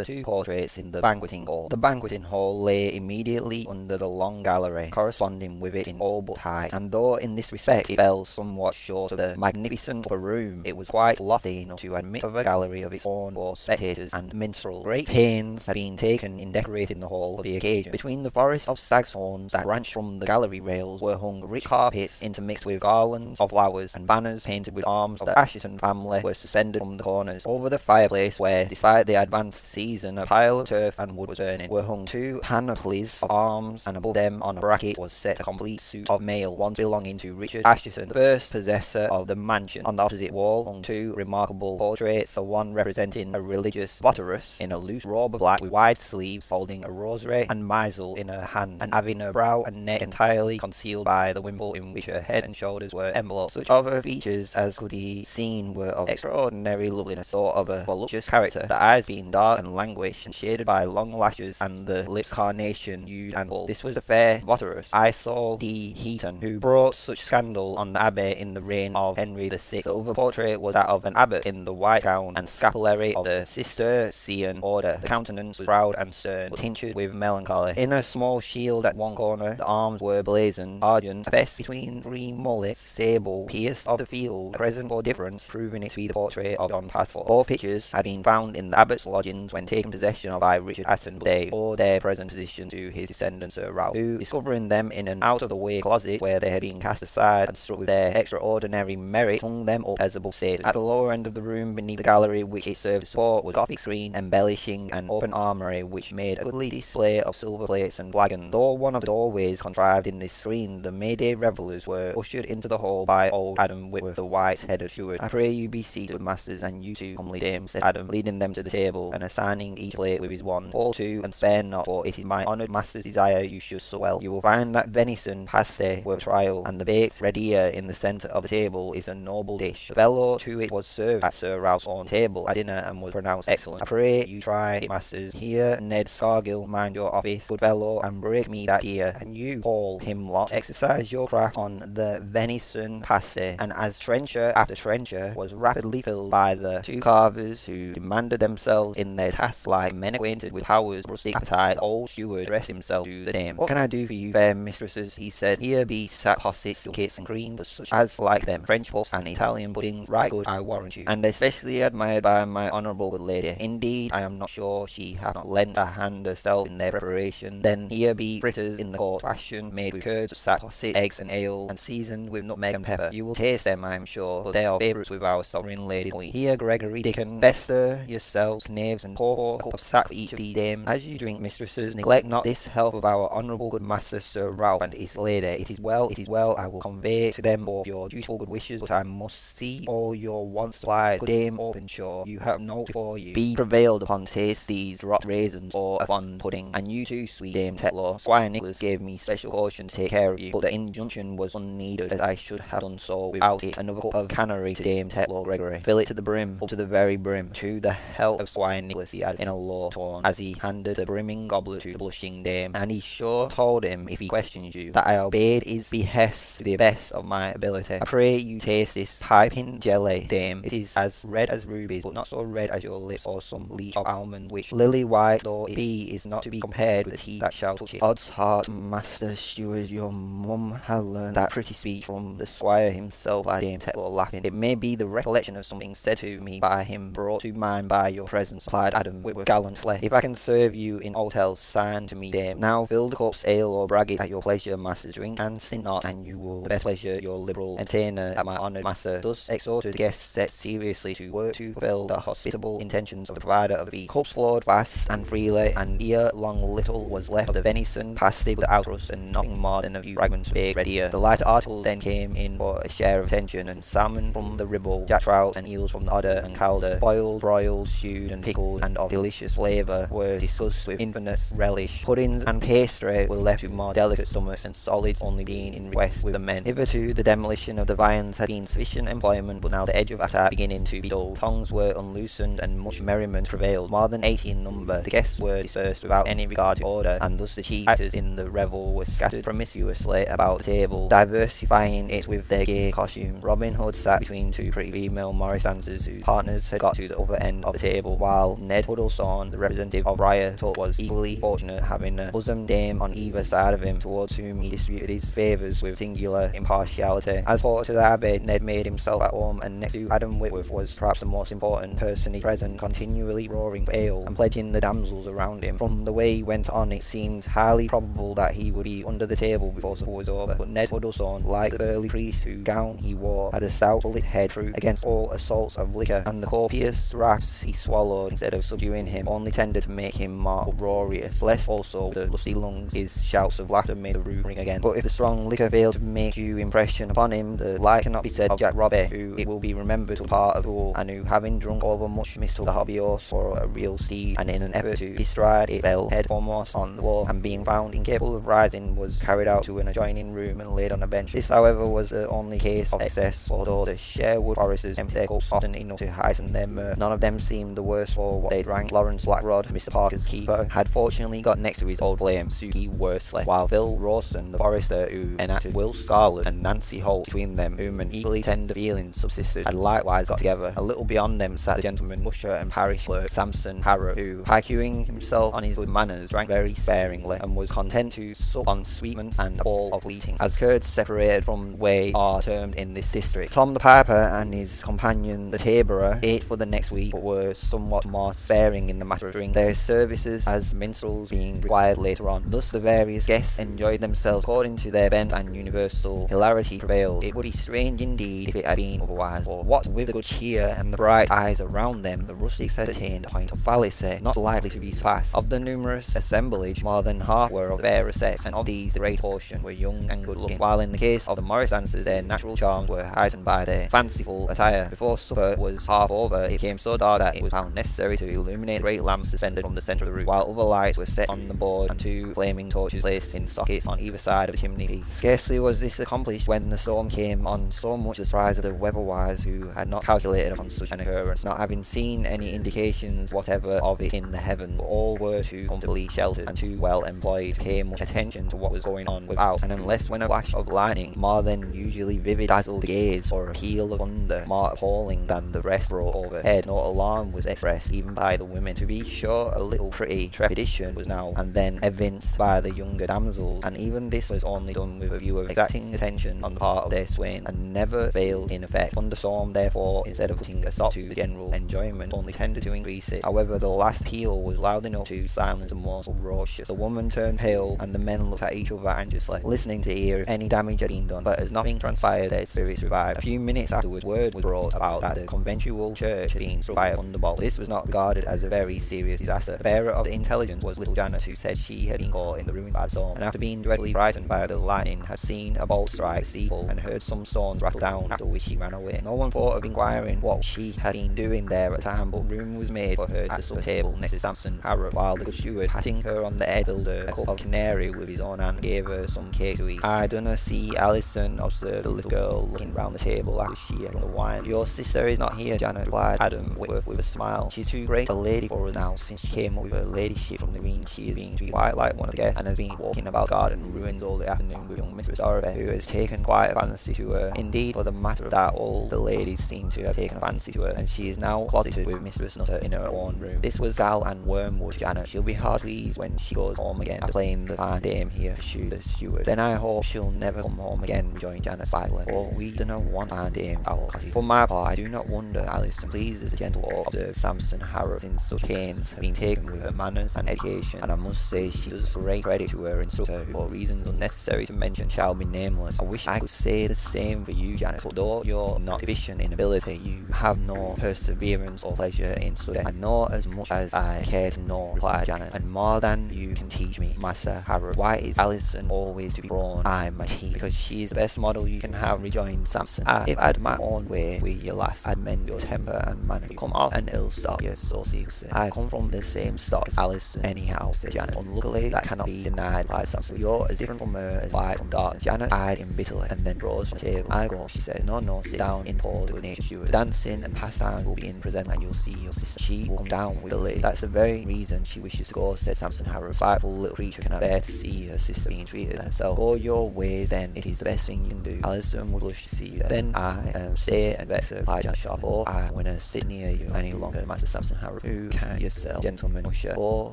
the two portraits in the banqueting hall. The banqueting hall lay immediately under the long gallery, corresponding with it in all but height, and though in this respect it fell somewhat short of the magnificent upper room, it was quite lofty enough to admit of a gallery of its own for spectators and minstrels. Great pains had been taken in decorating the hall for the occasion. Between the forest of saxhorns that branched from the gallery rails were hung rich carpets intermixed with garlands of flowers, and banners painted with arms of the Assheton family were suspended from the corners. Over the fireplace, where, despite the advanced season, a pile of turf and wood was burning, were hung two panoplies of arms, and above them on a bracket was set a complete suit of mail, once belonging to Richard Assheton, the first possessor of the mansion. On the opposite wall hung two remarkable portraits, the one representing a religious votaress in a loose robe of black with wide sleeves, holding a rosary and missal in her hand, and having her brow and neck entirely concealed by the wimple in which her head and shoulders were enveloped. Such other features as could be seen were of extraordinary loveliness, sort of a voluptuous character, the eyes being dark and languished, and shaded by long lashes, and the lips carnation hued and full. This was the fair votaress, Isole de Heton, who brought such scandal on the abbey in the reign of Henry VI. The other portrait was that of an abbot in the white gown and scapulary of the Cistercian order. The countenance was proud and stern, but tinctured with melancholy. In a small shield at one corner, the arms were blazoned, argent, a fest between three mullets, sable, pierced of the field, a present for difference, proving it to be the portrait of John Paslew. Both pictures had been found in the abbot's lodgings when taken possession of by Richard Assheton, owed their present position to his descendant Sir uh, Ralph, who, discovering them in an out-of-the-way closet where they had been cast aside and struck with their extraordinary merit, hung them up as above stated. At the lower end of the room, beneath the gallery which it served to support, was a Gothic screen embellishing an open armoury which made a goodly display of silver plates and flagons. Though one of the doorways contrived in this screen, the May Day revellers were ushered into the hall by old Adam Whitworth, the white-headed steward. I pray you be seated, masters, and you too, comely dame, said Adam, leading them to the table, and assigning each plate with his wand. Fall to, and spare not, for it is my honoured master's desire you should so well. You will find that venison passe worth trial, and the baked red ear in the centre of the table is a noble dish. The fellow to it was served at Sir Ralph's own table at dinner, and was pronounced excellent. I pray you try it, masters. Here, Ned Scargill, mind your office, good fellow, and break me that ear. And you, Paul Himlot, exercise your craft on the venison passe. And as trencher after trencher was rapidly filled by the two carvers who demanded themselves in their tasks like men acquainted with powers, rustic appetite, old steward addressed himself to the dame. What can I do for you, fair mistresses? he said. Here be sack possets, kits and creams, such as like them, French puffs and Italian puddings, right good, I warrant you, and especially admired by my honourable good lady. Indeed, I am not sure she hath not lent a hand herself in their preparation. Then here be fritters in the court fashion, made with curds, sack posset, eggs and ale, and seasoned with nutmeg and pepper. You will taste them, I am sure, for they are favourites with our sovereign lady queen. Here, Gregory, Dickon, Bester, yourselves, knaves, and pour a cup of sack for each of dames. As you drink, mistresses, neglect not this health of our honourable good master Sir Ralph and his lady. It is well, it is well, I will convey to them both your dutiful good wishes, but I must see all your wants supplied. Good Dame Openshaw, you have no before you. Be prevailed upon to taste these dropped raisins or a fond pudding, and you too, sweet Dame Tetlow. Squire Nicholas gave me special caution to take care of you, but the injunction was unneeded, as I should have done so without it. Another cup of canary to Dame Tetlow, Gregory. Fill it to the brim, up to the very brim. To the health of Squire Nicholas, he in a low tone, as he handed the brimming goblet to the blushing dame, and he sure told him, if he questioned you, that I obeyed his behest to the best of my ability. I pray you taste this piping jelly, dame. It is as red as rubies, but not so red as your lips or some leech of almond, which lily white though it be is not to be compared with the tea that shall touch it. Odds heart, master steward, your mum had learned that pretty speech from the squire himself, I Dame Tetlow, laughing. It may be the recollection of something said to me by him, brought to mind by your presence, replied Adam Whitworth gallantly. If I can serve you in aught else, sign to me, dame. Now fill the cups, ale or bragget at your pleasure, master. Drink and sin not, and you will the best pleasure your liberal entertainer at my honoured master. Thus exhorted, the guests set seriously to work to fulfill the hospitable intentions of the provider of the feast. Cups flowed fast and freely, and ere long little was left of the venison, pasty with the outrust, and nothing more than a few fragments of baked red. The lighter article then came in for a share of attention, and salmon from the Ribble, jack trout and eels from the Hodder and calder, boiled, broiled, stewed, and pickled, and of delicious flavour, were discussed with infinite relish. Puddings and pastry were left with more delicate stomachs, and solids only being in request with the men. Hitherto the demolition of the viands had been sufficient employment, but now the edge of attack beginning to be dull. Tongues were unloosened, and much merriment prevailed. More than eighty in number, the guests were dispersed without any regard to order, and thus the chief actors in the revel were scattered promiscuously about the table, diversifying it with their gay costume. Robin Hood sat between two pretty female Morris dancers whose partners had got to the other end of the table, while Ned Huddleston, the representative of Tuck, was equally fortunate, having a bosom dame on either side of him, towards whom he distributed his favours with singular impartiality. As for to the Abbey, Ned made himself at home, and next to Adam Whitworth was perhaps the most important personage present, continually roaring for ale and pledging the damsels around him. From the way he went on, it seemed highly probable that he would be under the table before supper was over. But Ned Huddleston, like the burly priest whose gown he wore, had a stout bullet head proof against all assaults of liquor, and the copious draughts he swallowed instead of subduing him only tended to make him more uproarious. Less also the lusty lungs, his shouts of laughter made the room ring again. But if the strong liquor failed to make due impression upon him, the like cannot be said of Jack Robbie, who it will be remembered to part of pool, and who, having drunk over much, mistook the hobby horse for a real steed, and in an effort to bestride it fell head foremost on the wall, and being found incapable of rising, was carried out to an adjoining room and laid on a bench. This, however, was the only case of excess, although the Sherwood foresters emptied their cups often enough to heighten their mirth. None of them seemed the worse for what they drank. Lawrence Blackrod, Mr. Parker's keeper, had fortunately got next to his old flame, Suki Worsley, while Phil Rawson, the forester who enacted Will Scarlett and Nancy Holt between them, whom an equally tender feeling subsisted, had likewise got together. A little beyond them sat the gentleman, usher and parish clerk Samson Harrop, who, piquing himself on his good manners, drank very sparingly, and was content to sup on sweetmeats and all of fleeting. As curds separated from way are termed in this district. Tom the Piper and his companion the Taborer ate for the next week, but were somewhat more sparing in the matter of their services as minstrels being required later on. Thus the various guests enjoyed themselves according to their bent, and universal hilarity prevailed. It would be strange indeed if it had been otherwise, for what with the good cheer and the bright eyes around them, the rustics had attained a point of fallacy not likely to be surpassed. Of the numerous assemblage, more than half were of fairer sex, and of these the great portion were young and good looking, while in the case of the Morris dancers, their natural charms were heightened by their fanciful attire. Before supper was half over, it became so dark that it was found necessary to illuminate great lamps suspended from the centre of the roof, while other lights were set on the board and two flaming torches placed in sockets on either side of the chimney piece. Scarcely was this accomplished when the storm came on so much the surprise of the weatherwise who had not calculated upon such an occurrence, not having seen any indications whatever of it in the heavens, but all were too comfortably sheltered and too well employed to pay much attention to what was going on without, and unless when a flash of lightning, more than usually vivid, dazzled the gaze, or a peal of thunder, more appalling than the rest, broke overhead, no alarm was expressed even by the women. To be sure, a little pretty trepidation was now and then evinced by the younger damsels, and even this was only done with a view of exacting attention on the part of their swain, and never failed in effect. Thunderstorm, therefore, instead of putting a stop to the general enjoyment, only tended to increase it. However, the last peal was loud enough to silence the most ferocious. The woman turned pale, and the men looked at each other anxiously, listening to hear if any damage had been done. But as nothing transpired, their spirits revived. A few minutes afterwards, word was brought about that the conventual church had been struck by a thunderbolt. This was not regarded as a very serious disaster. The bearer of the intelligence was little Janet, who said she had been caught in the ruin by the storm, and after being dreadfully frightened by the lightning, had seen a bolt strike steeple and heard some stones rattle down, after which she ran away. No one thought of inquiring what she had been doing there at the time, but room was made for her at the supper table next to Samson Harrop, while the good steward, patting her on the head, filled her a cup of canary with his own hand, gave her some cake to eat. I dunna see Alison, observed the little girl, looking round the table after she had drunk the wine. Your sister is not here, Janet, replied Adam Whitworth with a smile. She's too great a lady for now, since she came up with her ladyship from the green. She has been treated quite like one of the guests, and has been walking about the garden ruins all the afternoon with young Mistress Dorothy, who has taken quite a fancy to her. Indeed, for the matter of that, all the ladies seem to have taken a fancy to her, and she is now closeted with Mistress Nutter in her own room. This was Gal and Wormwood, Janet. She'll be hard pleased when she goes home again after playing the fine dame here, pursued the steward. Then I hope she'll never come home again, rejoined Janet slightly, for we do not want fine dame our cottage. For my part, I do not wonder Alison pleases the gentle oak, observed Samson Harrop, since such pains have been taken with her manners and education, and I must say she does great credit to her instructor, who for reasons unnecessary to mention shall be nameless. I wish I could say the same for you, Janet, but though you're not deficient in ability, you have no perseverance or pleasure in study. I know as much as I care to know, replied Janet, and more than you can teach me, Master Harrop. Why is Alison always to be thrown? I'm my team, because she is the best model you can have, rejoined Samson. Ah, if I'd my own way with your lass, I'd mend your temper and manner. Come off an ill stock, you're so I come from the same stock as Alison, anyhow, said Janet. Unluckily, that cannot be denied, replied Samson. You're as different from her as light from dark. Janet eyed him bitterly, and then rose from the table. I go, she said. No, no, sit down in the good natured steward. Dancing and pastime will be in present, and you'll see your sister. She will come down with the lady. That's the very reason she wishes to go, said Samson Harrop. Spiteful little creature cannot bear to see her sister being treated herself. Go your ways, then. It is the best thing you can do. Alison would wish to see you. Then I um, stay and vex her, replied Janet sharp. Or I, when I sit near you any longer, Master Samson Harrop. Who can yourself, gentlemen usher, or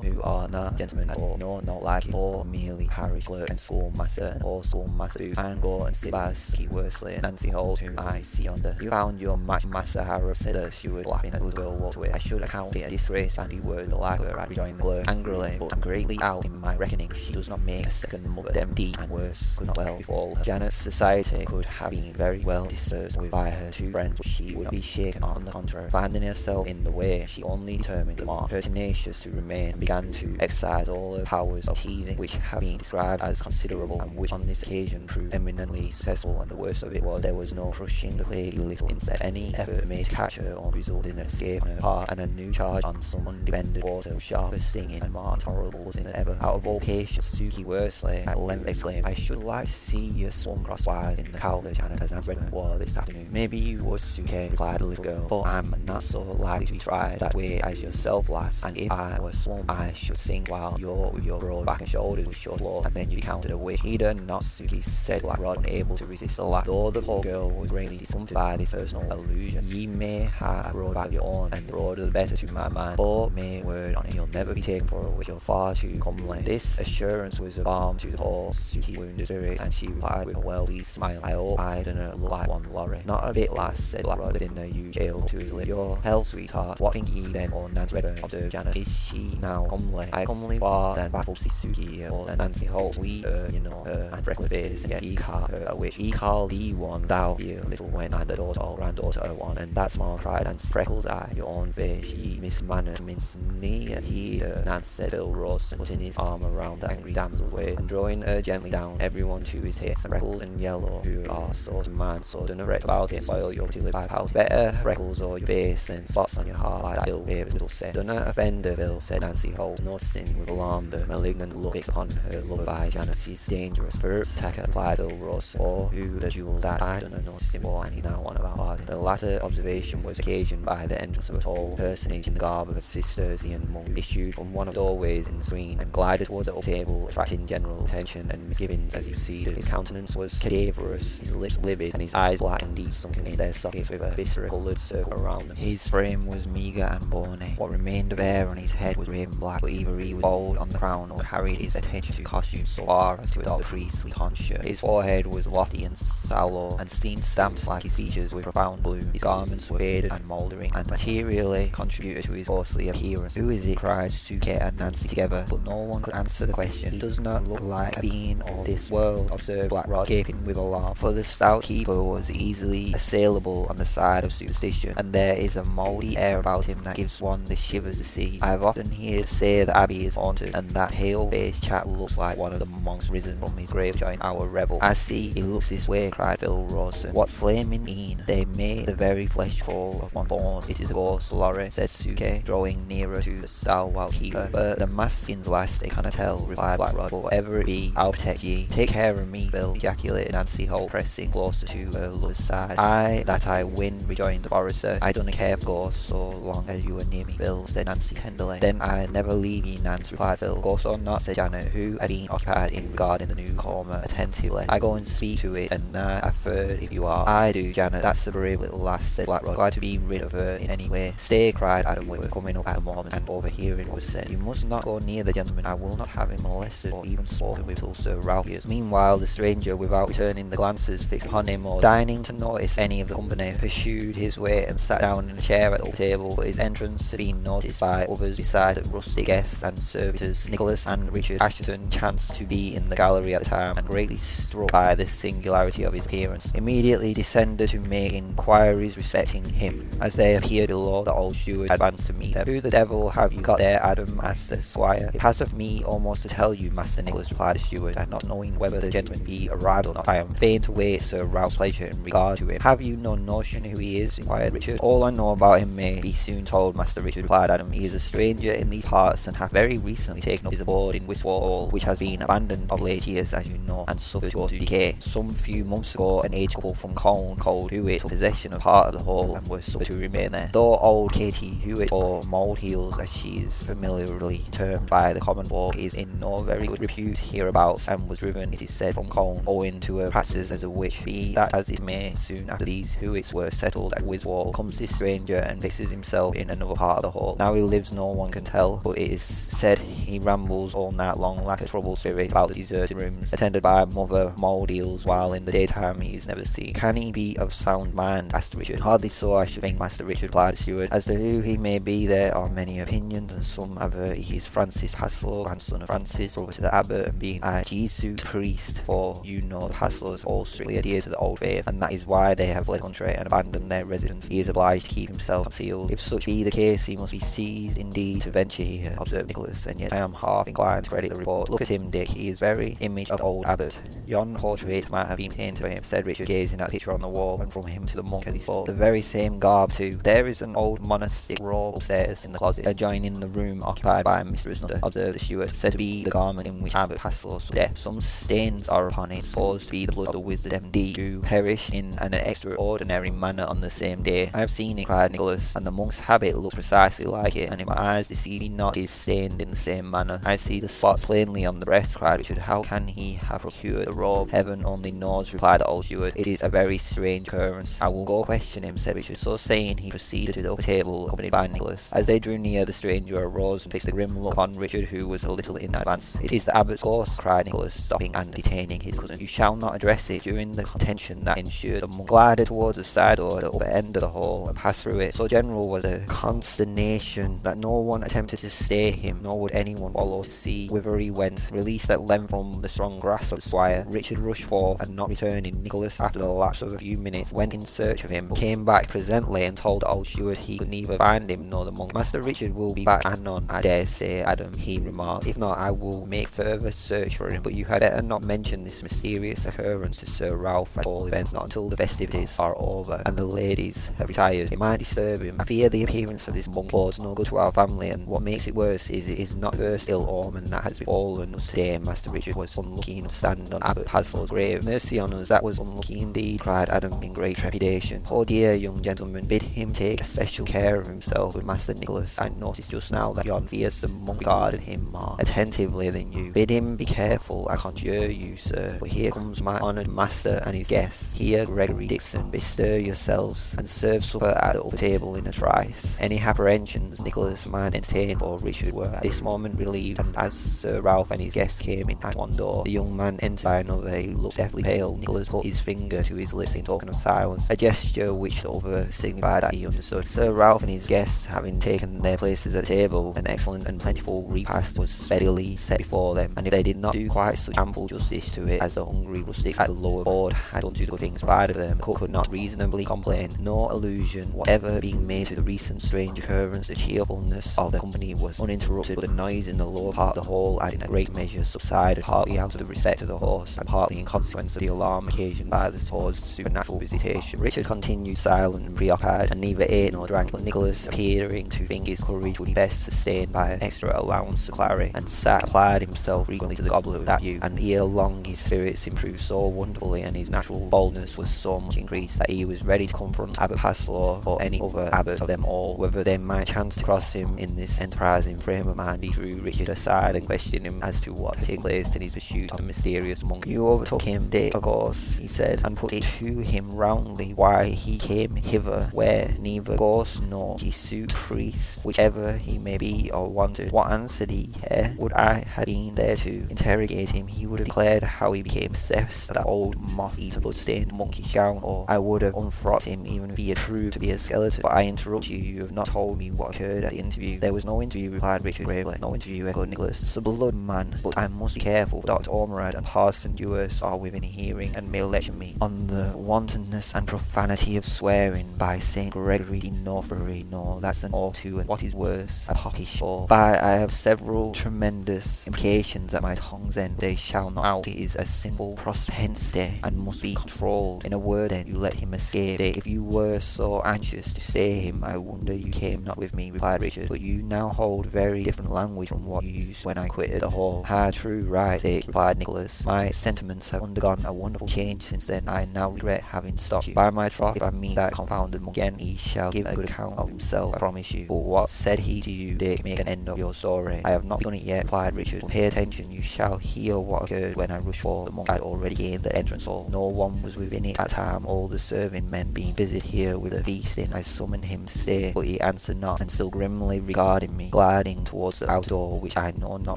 who are not gentlemen at all, nor not like it, or merely parish clerk and schoolmaster, or schoolmaster who can go and sit by Suki Worsley, and Nancy Holt, whom I see under. You found your match, Master Harrop, said the steward, laughing as the girl walked away. I should account it a disgrace, and he would like her, I rejoined the clerk angrily, but I'm greatly out in my reckoning. She does not make a second mother. Them deep and worse could not well befall her. Janet's society could have been very well dispersed with by her two friends, but she would not be shaken on the contrary. Finding herself in the way, she only determined more pertinacious to remain and began to exercise all the powers of teasing, which have been described as considerable, and which on this occasion proved eminently successful. And the worst of it was there was no crushing the plaguey little insect. Any effort made to catch her or result in an escape on her part, and a new charge on some undefended quarter, was sharper singing and more was than ever. Out of all patience, Suki Worsley at length exclaimed, I should like to see you swung crosswise in the cowler Janet as Nan's Redmond war this afternoon. Maybe you would, Suki, replied the little girl, but I'm not so likely to be tried that way as yourself, lass, and if I were swung, I should sink while you're with your broad back and shoulders with your law, and then you counted away. Heeder not, Suki said, Blackrod, unable to resist the laugh. Though the poor girl was greatly discomfited by this personal allusion, ye may have a back of your own, and the broader the better to my mind, but may word on it, you'll never be taken for a witch, you're far too comely. This assurance was a balm to the poor Suki wounded spirit, and she replied with a well-pleased smile, I hope I don't look like one Laurie. Not a bit, lass, said Blackrod in a huge ale to his lips. Your health, sweetheart. What think ye then, or Nan's Redburn, observed Janet. Is she now comely? I comely far than baffled Suki, or than Nancy Holt. Sweet, uh, you know, her and face, and yet he called her a witch. He called thee one, thou, dear little when, and the daughter or granddaughter of one, and that small cried, and freckles eye, your own face, ye miss manners, mince knee, he, uh, Nance said, Phil Ross, putting his arm around the angry damsel waist, and drawing her gently down, everyone to his hips, and Freckles and Yellow, who are sort of man, so don't erect about it, spoil your pretty live house. Better freckles or your face and spots on your heart like that ill favorite little set. Don't offend her, Phil, said Nancy Holt, noticing with alarm the malignant look upon her lover by Janet. She's dangerous. First attacker, replied Phil Ross, or who the jewel that I don't know noticing more, and now on about. The latter observation was occasioned by the entrance of a tall personage in the garb of a Cistercian monk, issued from one of the doorways in the screen, and glided towards the table, attracting general attention and misgivings as he proceeded. His countenance was cadaverous, his lips livid, and his eyes black and deep sunken in their sockets with a viscera coloured circle around them. His frame was meagre and What remained of hair on his head was raven black, but either he was bald on the crown or carried his attention to costume so far as to adopt a priestly tonsure. His forehead was lofty and sallow, and seemed stamped like his features with profound gloom. His garments were faded and mouldering, and materially contributed to his ghostly appearance. Who is it? cried Suke and Nancy together, but no one could answer the question. He does not look like a being of this world, observed Blackrod, gaping with alarm, for the stout keeper was easily assailable on the side of superstition, and there is a mouldy air about him that gives one the shivers to see. I have often heard say that Abbey is haunted, and that pale-faced chap looks like one of the monks risen from his grave join our revel. I see he looks this way, cried Phil Rawson. What flaming mean? They make the very flesh crawl of one bones. It is a ghost, Laurie, said Suke, drawing nearer to the stalwart keeper. But the masking's last, they cannot tell, replied Blackrod. But whatever it be, I'll protect ye. Take care of me, Phil, ejaculated Nancy Holt, pressing closer to her lover's side. I, that I win, rejoined the forester. I don't care for ghosts so long as you are near me, Phil, said Nancy tenderly. Then I never leave ye, Nance, replied Phil. Ghost or not, said Janet, who had been occupied in regarding the newcomer attentively. I go and speak to it, and now I've heard if you are. I do, Janet, that's a brave little lass, said Blackrod, glad to be rid of her in any way. Stay, cried Adam Whitworth, coming up at the moment, and overhearing what was said, You must not go near the gentleman, I will not have him molested or even spoken with till Sir Ralph hears. Meanwhile, the stranger, without returning the glances fixed upon him or deigning to notice any of the company, pursued his way and sat down in a chair at the table, but his entrance had been noticed by others besides the rustic guests and servitors. Nicholas and Richard Assheton chanced to be in the gallery at the time, and greatly struck by the singularity of his appearance, immediately descended to make inquiries respecting him. As they appeared below, the old steward advanced to meet them. Who the devil have you got there, Adam? asked the squire. It passeth me almost to tell you, Master Nicholas, replied the steward, and not knowing whether the gentleman be arrived or not, I am fain to wait Sir Ralph's pleasure in regard to him. Have you no notion who he is? inquired Richard. All I know about him may be soon told, Master Richard, replied Adam. He is a stranger in these parts, and hath very recently taken up his abode in Wiswall Hall, which has been abandoned of late years, as you know, and suffered to to decay. Some few months ago, an aged couple from Colne, called Hewitt, took possession of part of the hall, and were suffered to remain there. Though old Katie Hewitt, or Mould Heels, as she is familiarly termed by the common folk, is in no very good repute hereabouts, and was driven, it is said, from Colne, owing to her practices as a witch. Be that as it may, soon after these Hewitts were settled at Wiswall, comes this stranger and fixes himself in an part of the hall. Now he lives no one can tell, but it is said he rambles all night long like a troubled spirit about the deserted rooms, attended by mother Maudeals, while in the daytime he is never seen. Can he be of sound mind? asked Richard. Hardly so, I should think, Master Richard replied the steward. As to who he may be, there are many opinions, and some aver he is Francis Paslew, grandson of Francis, brother to the abbot, and being a Jesuit priest, for you know the Paslews all strictly adhere to the old faith, and that is why they have fled the country and abandoned their residence. He is obliged to keep himself concealed. If such be the case, he must be seized indeed to venture here, observed Nicholas, and yet I am half inclined to credit the report. Look at him, Dick, he is very image of old abbot. Yon portrait might have been painted by him, said Richard, gazing at the picture on the wall, and from him to the monk as he spoke. The very same garb, too. There is an old monastic robe upstairs in the closet, adjoining the room occupied by Mistress Nutter, observed the steward, said to be the garment in which Abbot Paslew's death. Some stains are upon it, supposed to be the blood of the wizard M.D., who perished in an extraordinary manner on the same day. I have seen it, cried Nicholas, and the monk's habit precisely like it, and if my eyes deceive me not, is stained in the same manner. I see the spots plainly on the breast, cried Richard. How can he have procured the robe? Heaven only knows, replied the old steward. It is a very strange occurrence. I will go question him, said Richard. So saying, he proceeded to the upper table, accompanied by Nicholas. As they drew near, the stranger arose and fixed a grim look on Richard, who was a little in advance. It is the abbot's course, cried Nicholas, stopping and detaining his cousin. You shall not address it. During the contention that ensued, the monk glided towards the side door at the upper end of the hall and passed through it. So general was the consternation that no one attempted to stay him, nor would anyone follow to see whither he went. Released at length from the strong grasp of the squire, Richard rushed forth, and not returning, Nicholas, after the lapse of a few minutes, went in search of him, but came back presently and told old steward he could neither find him nor the monk. Master Richard will be back anon, I dare say, Adam, he remarked. If not, I will make further search for him, but you had better not mention this mysterious occurrence to Sir Ralph at all events, not until the festivities are over and the ladies have retired. It might disturb him. I fear the appearance this monk bodes no good to our family, and what makes it worse is it is not the first ill omen that has befallen us today. Master Richard was unlucky enough to stand on Abbot Paslew's grave. Mercy on us, that was unlucky indeed, cried Adam in great trepidation. Poor dear young gentleman, bid him take especial care of himself with Master Nicholas. I noticed just now that yon fearsome monk regarded him more attentively than you. Bid him be careful, I conjure you, sir. For here comes my honoured master and his guests. Here, Gregory Dixon, bestir yourselves, and serve supper at the upper table in a trice. Any apprehensions Nicholas might entertain for Richard were at this moment relieved, and as Sir Ralph and his guests came in at one door, the young man entered by another. He looked deathly pale. Nicholas put his finger to his lips in token of silence, a gesture which the other signified that he understood. Sir Ralph and his guests, having taken their places at the table, an excellent and plentiful repast was speedily set before them, and if they did not do quite such ample justice to it as the hungry rustics at the lower board had done to the good things provided of them, the cook could not reasonably complain. No allusion whatever being made to the recent strange occurrence. The cheerfulness of the company was uninterrupted, but the noise in the lower part of the hall had in a great measure subsided, partly out of the respect of the horse, and partly in consequence of the alarm occasioned by the supposed supernatural visitation. Richard continued silent and preoccupied, and neither ate nor drank, but Nicholas, appearing to think his courage would be best sustained by an extra allowance of claret, and sat applied himself frequently to the goblet with that view, and ere long his spirits improved so wonderfully, and his natural boldness was so much increased, that he was ready to confront Abbot Paslew or any other abbot of them all, whether they might chance to cross him in this enterprising frame of mind. He drew Richard aside and questioned him as to what had taken place in his pursuit of the mysterious monk. You overtook him, Dick, of course, he said, and put it to him roundly why he came hither, where neither ghost nor Jesuit priest, whichever he may be or wanted. What answered he? Eh? Would I had been there to interrogate him, he would have declared how he became possessed that old moth-eaten blood-stained monkey gown, or I would have unfrocked him even if he had proved to be a skeleton. But I interrupt you, you have not told me what occurred at the interview. There was no interview, replied Richard gravely. No interview, echoed Nicholas. It's a blood man, but I must be careful. Dr. Ormerod and Parson Dewhurst are within hearing and may lecture me on the wantonness and profanity of swearing by St. Gregory de Northbury. No, that's an oath too, and what is worse, a popish oath. By I have several tremendous implications at my tongue's end. They shall not out. It is a simple propensity and must be controlled. In a word, then, you let him escape. If you were so anxious to stay him, I wonder you came not with me, replied Richard. But you now hold very different language from what you used when I quitted the hall. Ah, true, right, Dick, replied Nicholas. My sentiments have undergone a wonderful change since then. I now regret having stopped you. By my troth, if I meet that confounded monk again, he shall give a good account of himself, I promise you. But what said he to you, Dick? Make an end of your story. I have not begun it yet, replied Richard. Pay attention, you shall hear what occurred when I rushed for the monk had already gained the entrance hall. No one was within it at time, all the serving men being busied here with the feasting. I summoned him to stay, but he answered not, and still grimly regarding me, gliding towards the outer door, which I know not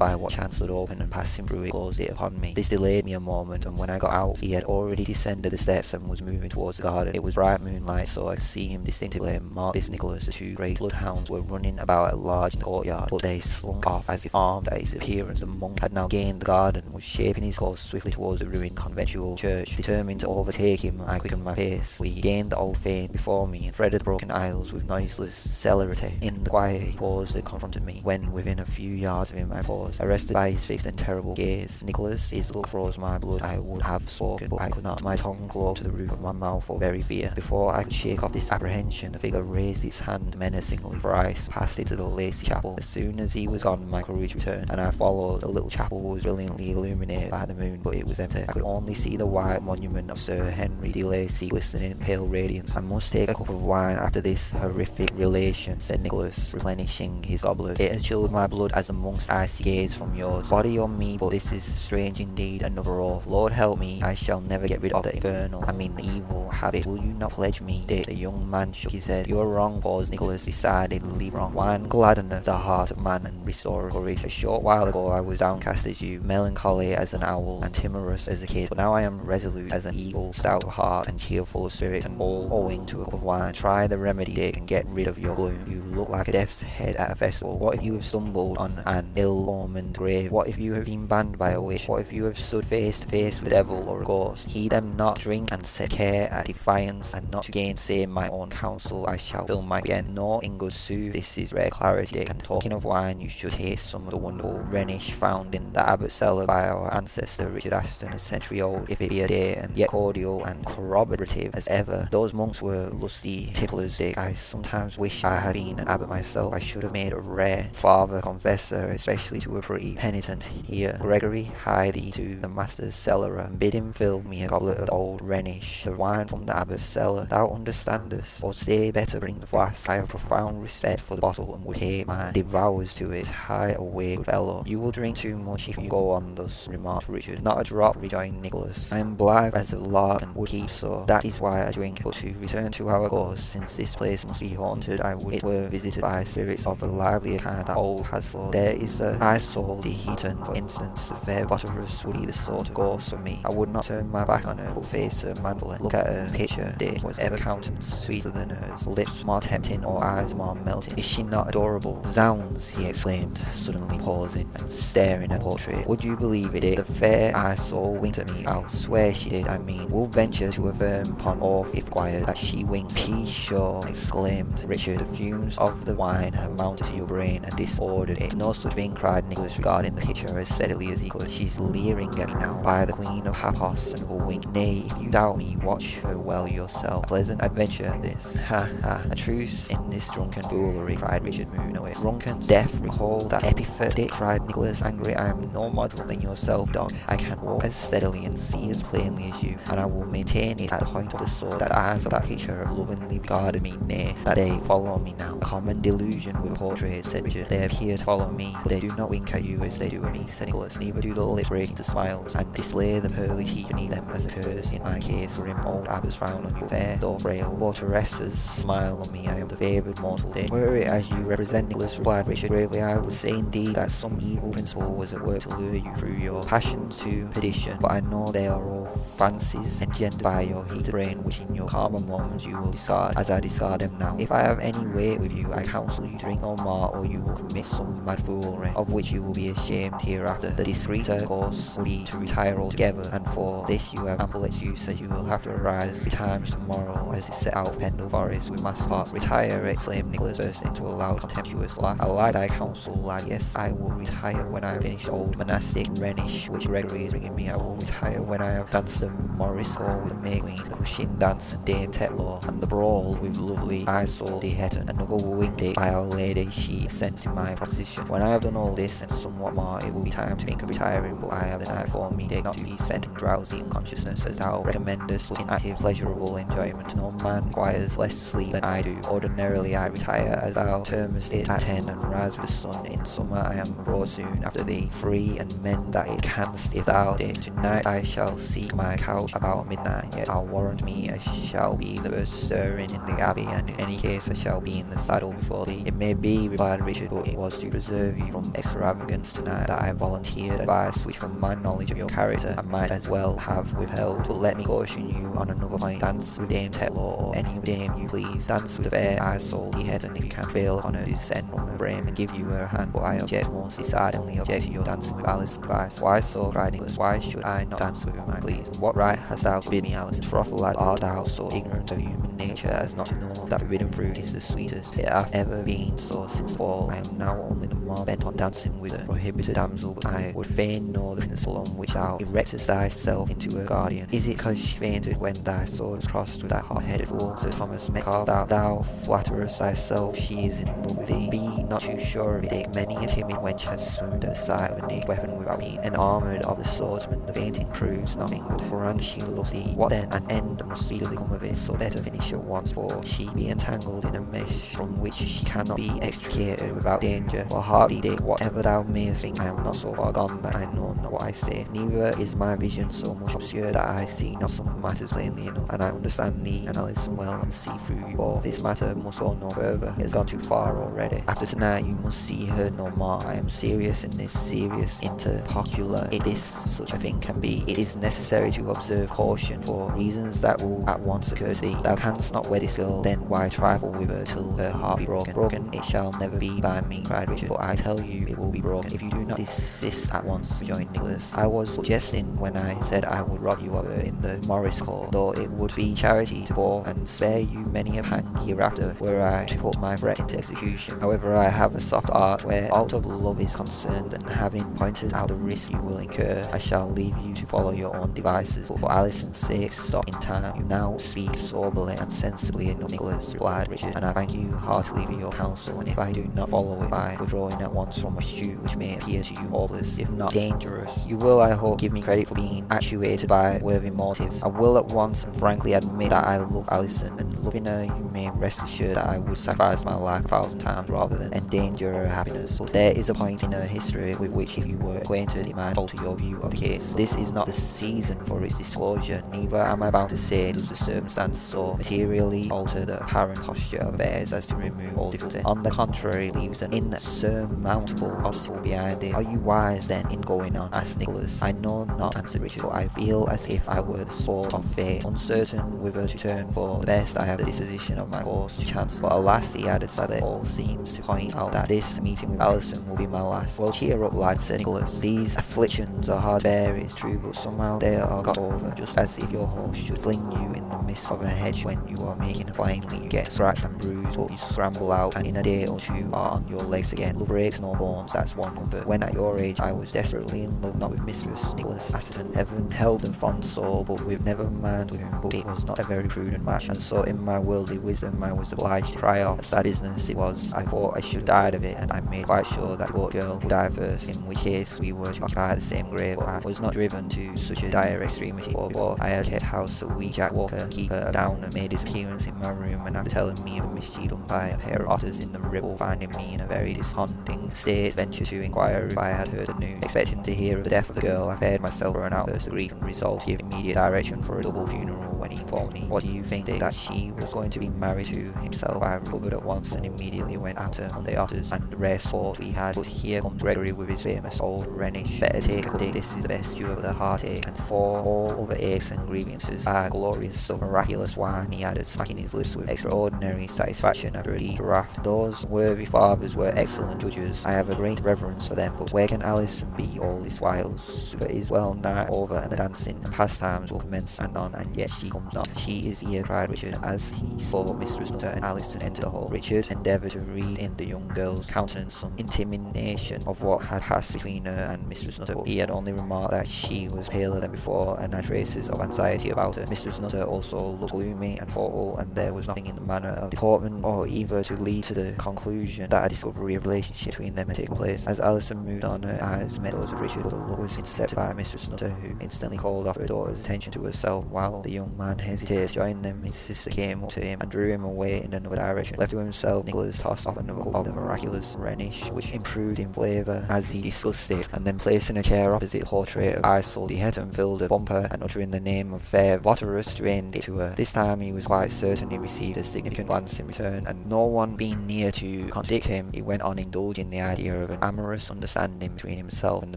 by what chance stood open, and passing through it, closed it upon me. This delayed me a moment, and when I got out, he had already descended the steps and was moving towards the garden. It was bright moonlight, so I could see him distinctly, and marked this Nicholas. The two great bloodhounds were running about at large in the courtyard, but they slunk off as if armed at his appearance. The monk had now gained the garden, was shaping his course swiftly towards the ruined conventual church. Determined to overtake him, I quickened my pace. We gained the old fane before me and threaded the broken aisles with noiseless celerity. In the quiet, paused and confronted me. When within a few yards of him, I paused, arrested by his fixed and terrible gaze. Nicholas, his look froze my blood. I would have spoken, but I could not. My tongue clove to the roof of my mouth for very fear. Before I could shake off this apprehension, the figure raised its hand menacingly thrice, passed into the lacy chapel. As soon as he was gone, my courage returned, and I followed. The little chapel was brilliantly illuminated by the moon, but it was empty. I could only see the white monument of Sir Henry de Lacy glistening in pale radiance. I must take a cup of wine after this horrific relation, said Nicholas, replenishing his goblet. It has chilled my blood as amongst icy gaze from yours. Body on me, but this is strange indeed, another oath. Lord help me, I shall never get rid of the infernal, I mean the evil habit. Will you not pledge me, Dick? The young man shook his head. You are wrong, paused Nicholas, decidedly wrong. Wine gladdeneth the heart of man and restore courage. A short while ago I was downcast as you, melancholy as an owl, and timorous as a kid, but now I am resolute as an eagle, stout of heart and cheerful of spirit, and all owing to a cup of wine. Try the remedy, Dick, and get rid of your You look like a death's head at a festival. What if you have stumbled on an ill-omened grave? What if you have been banned by a witch? What if you have stood face to face with a devil or a ghost? Heed them not, drink and set care at defiance, and not to gainsay my own counsel, I shall fill my again. No, in good sooth, this is rare clarity. And talking of wine, you should taste some of the wonderful Rhenish found in the Abbot cellar by our ancestor Richard Assheton, a century old, if it be a day, and yet cordial and corroborative as ever. Those monks were lusty ticklers, Dick. I sometimes wish I had been an abbot myself. I should have made a rare father confessor, especially to a pretty penitent here. Gregory, hie thee to the master's cellar, and bid him fill me a goblet of old Rhenish, the wine from the abbot's cellar. Thou understandest, or say better, bring the flask. I have profound respect for the bottle, and would pay my devours to it. High away, fellow. You will drink too much if you go on thus, remarked Richard. Not a drop, rejoined Nicholas. I am blithe as a lark, and would keep so. That is why I drink. But to return to our course, since this place must be haunted, I would it were visited by spirits of a livelier kind than old Paslew. There is a Isole de Heton, for instance, the fair Votaress would be the sort of ghost for me. I would not turn my back on her, but face her manfully. Look at her picture, Dick. Was ever countenance sweeter than hers? Lips more tempting or eyes more melting? Is she not adorable? Zounds, he exclaimed, suddenly pausing and staring at the portrait. Would you believe it, Dick? The fair Isole winked at me. I'll swear she did, I mean. Will venture to affirm upon oath, if required, that she winked. Peace, sure, exclaimed Richard. The fumes of the wine have mounted to your brain and disordered it. No such thing, cried Nicholas, regarding the picture as steadily as he could. She's leering at me now by the Queen of Paphos and will wink. Nay, if you doubt me, watch her well yourself. A pleasant adventure this. Ha ha. A truce in this drunken foolery, cried Richard, moving away. Drunken, deaf, recall that epithet, cried Nicholas, angry. I am no model than yourself, dog. I can walk as steadily and see as plainly as you, and I will maintain it at the point of the sword that eyes of that picture have lovingly regarded me, nay, that they follow me now. Common delusion with portraits, said Richard. They appear to follow me, they do not wink at you as they do at me, said Nicholas. Neither do the lips break into smiles, and display the pearly teeth beneath them as occurs in my case. Grim old abbots frown on you, fair, though frail. Votaresses smile on me, I am the favoured mortal day. Were it as you represent, Nicholas, replied Richard gravely, I would say indeed that some evil principle was at work to lure you through your passions to perdition, but I know they are all fancies engendered by your heated brain, which in your calmer moments you will discard, as I discard them now. If I have any weight with you, I counsel you to drink no more, or you will commit some mad foolery, of which you will be ashamed hereafter. The discreeter course would be to retire altogether, and for this you have ample excuse, as you will have to arise betimes tomorrow as you set out of Pendle Forest with Master Potts. Retire, exclaimed Nicholas, bursting into a loud contemptuous laugh. I like thy counsel, lad. Yes, I will retire when I have finished old monastic Rhenish, which Gregory is bringing me. I will retire when I have danced the Morisco with the May Queen, the Cushion dance and Dame Tetlow, and the brawl with lovely Isole de Heton. Another wooing date by Our Lady she assents to my position. When I have done all this and somewhat more, it will be time to think of retiring, but I have the night me, day not to be spent in drowsy unconsciousness, as thou recommendest, in active, pleasurable enjoyment. No man requires less sleep than I do. Ordinarily I retire, as thou termest it, at ten, and rise with the sun. In summer I am abroad soon after thee, free and mend that it canst if thou did. Tonight I shall seek my couch about midnight, yet I'll warrant me I shall be the first stirring in the abbey, and in any case I shall shall be in the saddle before thee. It may be, replied Richard, but it was to preserve you from extravagance tonight that I volunteered advice which from my knowledge of your character I might as well have withheld. But let me caution you on another point. Dance with Dame Tetlow or any dame you please. Dance with the fair eyes soul he head and if you can fail on her descend from her frame and give you her hand. But I object most decidedly object to your dancing with Alice Vice. Why so? cried Nicholas. Why should I not dance with him, I please? What right hast thou to bid me, Alice? Troth, lad, art thou so ignorant of human nature as not to know that forbidden fruit is the sweetest hath ever been so since fall. I am now only the more bent on dancing with a prohibited damsel, but I would fain know the principle on which thou erectest thyself into a guardian. Is it because she fainted when thy sword was crossed with that hot-headed fool, Sir Thomas Metcalfe? Thou, thou flatterest thyself she is in love with thee. Be not too sure of it, Dick. Many a timid wench has swooned at the sight of a naked weapon without being enarmoured of the swordsman. The fainting proves nothing, but for she loves thee. What then? An end must speedily come of it, so better finish at once, for she be entangled in a mesh from which she cannot be extricated without danger. For hardly Dick, whatever thou mayest think, I am not so far gone that I know not what I say. Neither is my vision so much obscure that I see not some matters plainly enough, and I understand thee and Alison well and see through you all. This matter must go no further. It has gone too far already. After tonight, you must see her no more. I am serious in this serious interpocular. If this such a thing can be, it is necessary to observe caution for reasons that will at once occur to thee. Thou canst not wed this girl, then why trifle with till her heart be broken? Broken it shall never be by me, cried Richard, but I tell you it will be broken if you do not desist at once, rejoined Nicholas. I was jesting when I said I would rob you of her in the Morris court, though it would be charity to bore and spare you many a pang hereafter were I to put my threat into execution. However, I have a soft art where aught of love is concerned, and having pointed out the risk you will incur, I shall leave you to follow your own devices. But for Alison's sake, stop in time. You now speak soberly and sensibly enough, Nicholas, replied Richard, and I thank you heartily for your counsel, and if I do not follow it by withdrawing at once from a suit which may appear to you hopeless, if not dangerous, you will, I hope, give me credit for being actuated by worthy motives. I will at once and frankly admit that I love Alison, and loving her, you may rest assured that I would sacrifice my life a thousand times rather than endanger her happiness. But there is a point in her history with which, if you were acquainted, it might alter your view of the case. This is not the season for its disclosure, neither am I bound to say does the circumstance so materially alter the apparent posture of as to remove all difficulty. On the contrary, leaves an insurmountable obstacle behind it. Are you wise then in going on? asked Nicholas. I know not, answered Richard, but I feel as if I were the sword of fate, uncertain whither to turn for the best. I have the disposition of my course to chance. But alas, he added sadly, all seems to point out that this meeting with Alison will be my last. Well, cheer up, lad, said Nicholas. These afflictions are hard to bear, it's true, but somehow they are got over, just as if your horse should fling you in the midst of a hedge when you are making a flying leap. You get scratched and bruised, but you scramble out, and in a day or two are on your legs again. Love breaks no bones, that's one comfort. When at your age I was desperately in love, not with Mistress Nicholas Atherton. Heaven held a fond soul, but with never mind with him, but it was not a very prudent match, and so in my worldly wisdom I was obliged to cry off. A sad business it was. I thought I should die of it, and I made quite sure that the girl would die first, in which case we were to occupy the same grave, but I was not driven to such a dire extremity, for before I had kept house a wee Jack Walker, keeper down, and made his appearance in my room, and after telling me done by a pair of otters in the Ribble, finding me in a very desponding state, ventured to inquire if I had heard the news. Expecting to hear of the death of the girl, I prepared myself for an outburst of grief and resolved to give immediate direction for a double funeral when he informed me. What do you think, that she was going to be married to himself? I recovered at once and immediately went out Monday Otters and the rare sport we had. But here comes Gregory with his famous old Rhenish. Better take a Dick, this is the best cure of the heartache, and for all other aches and grievances, ah, glorious so miraculous wine, he added, smacking his lips with extraordinary satisfaction after a deep draught. Those worthy fathers were excellent judges. I have a great reverence for them, but where can Alison be all this while? Supper is well nigh over, and the dancing and pastimes will commence anon, and yet she comes not. She is here, cried Richard, as he saw Mistress Nutter and Alison enter the hall. Richard endeavoured to read in the young girl's countenance some intimation of what had passed between her and Mistress Nutter, but he had only remarked that she was paler than before and had traces of anxiety about her. Mistress Nutter also looked gloomy and thoughtful, and there was nothing in the manner of deportment or either to lead to the conclusion that a discovery of relationship between them had taken place. As Alison moved on, her eyes met those of Richard, look was intercepted by Mistress Nutter, who instantly called off her daughter's attention to herself. While the young man hesitated to join them, his sister came up to him and drew him away in another direction. Left to himself, Nicholas tossed off another cup of the miraculous Rhenish, which improved in flavour as he discussed it, and then placing a chair opposite the portrait of Isole, he had filled a bumper, and uttering the name of fair Votaress, drained it to her. This time he was quite certain he received a significant glance in return, and no one being near to contradict him, he went on indulging the idea of an amorous understanding between himself and the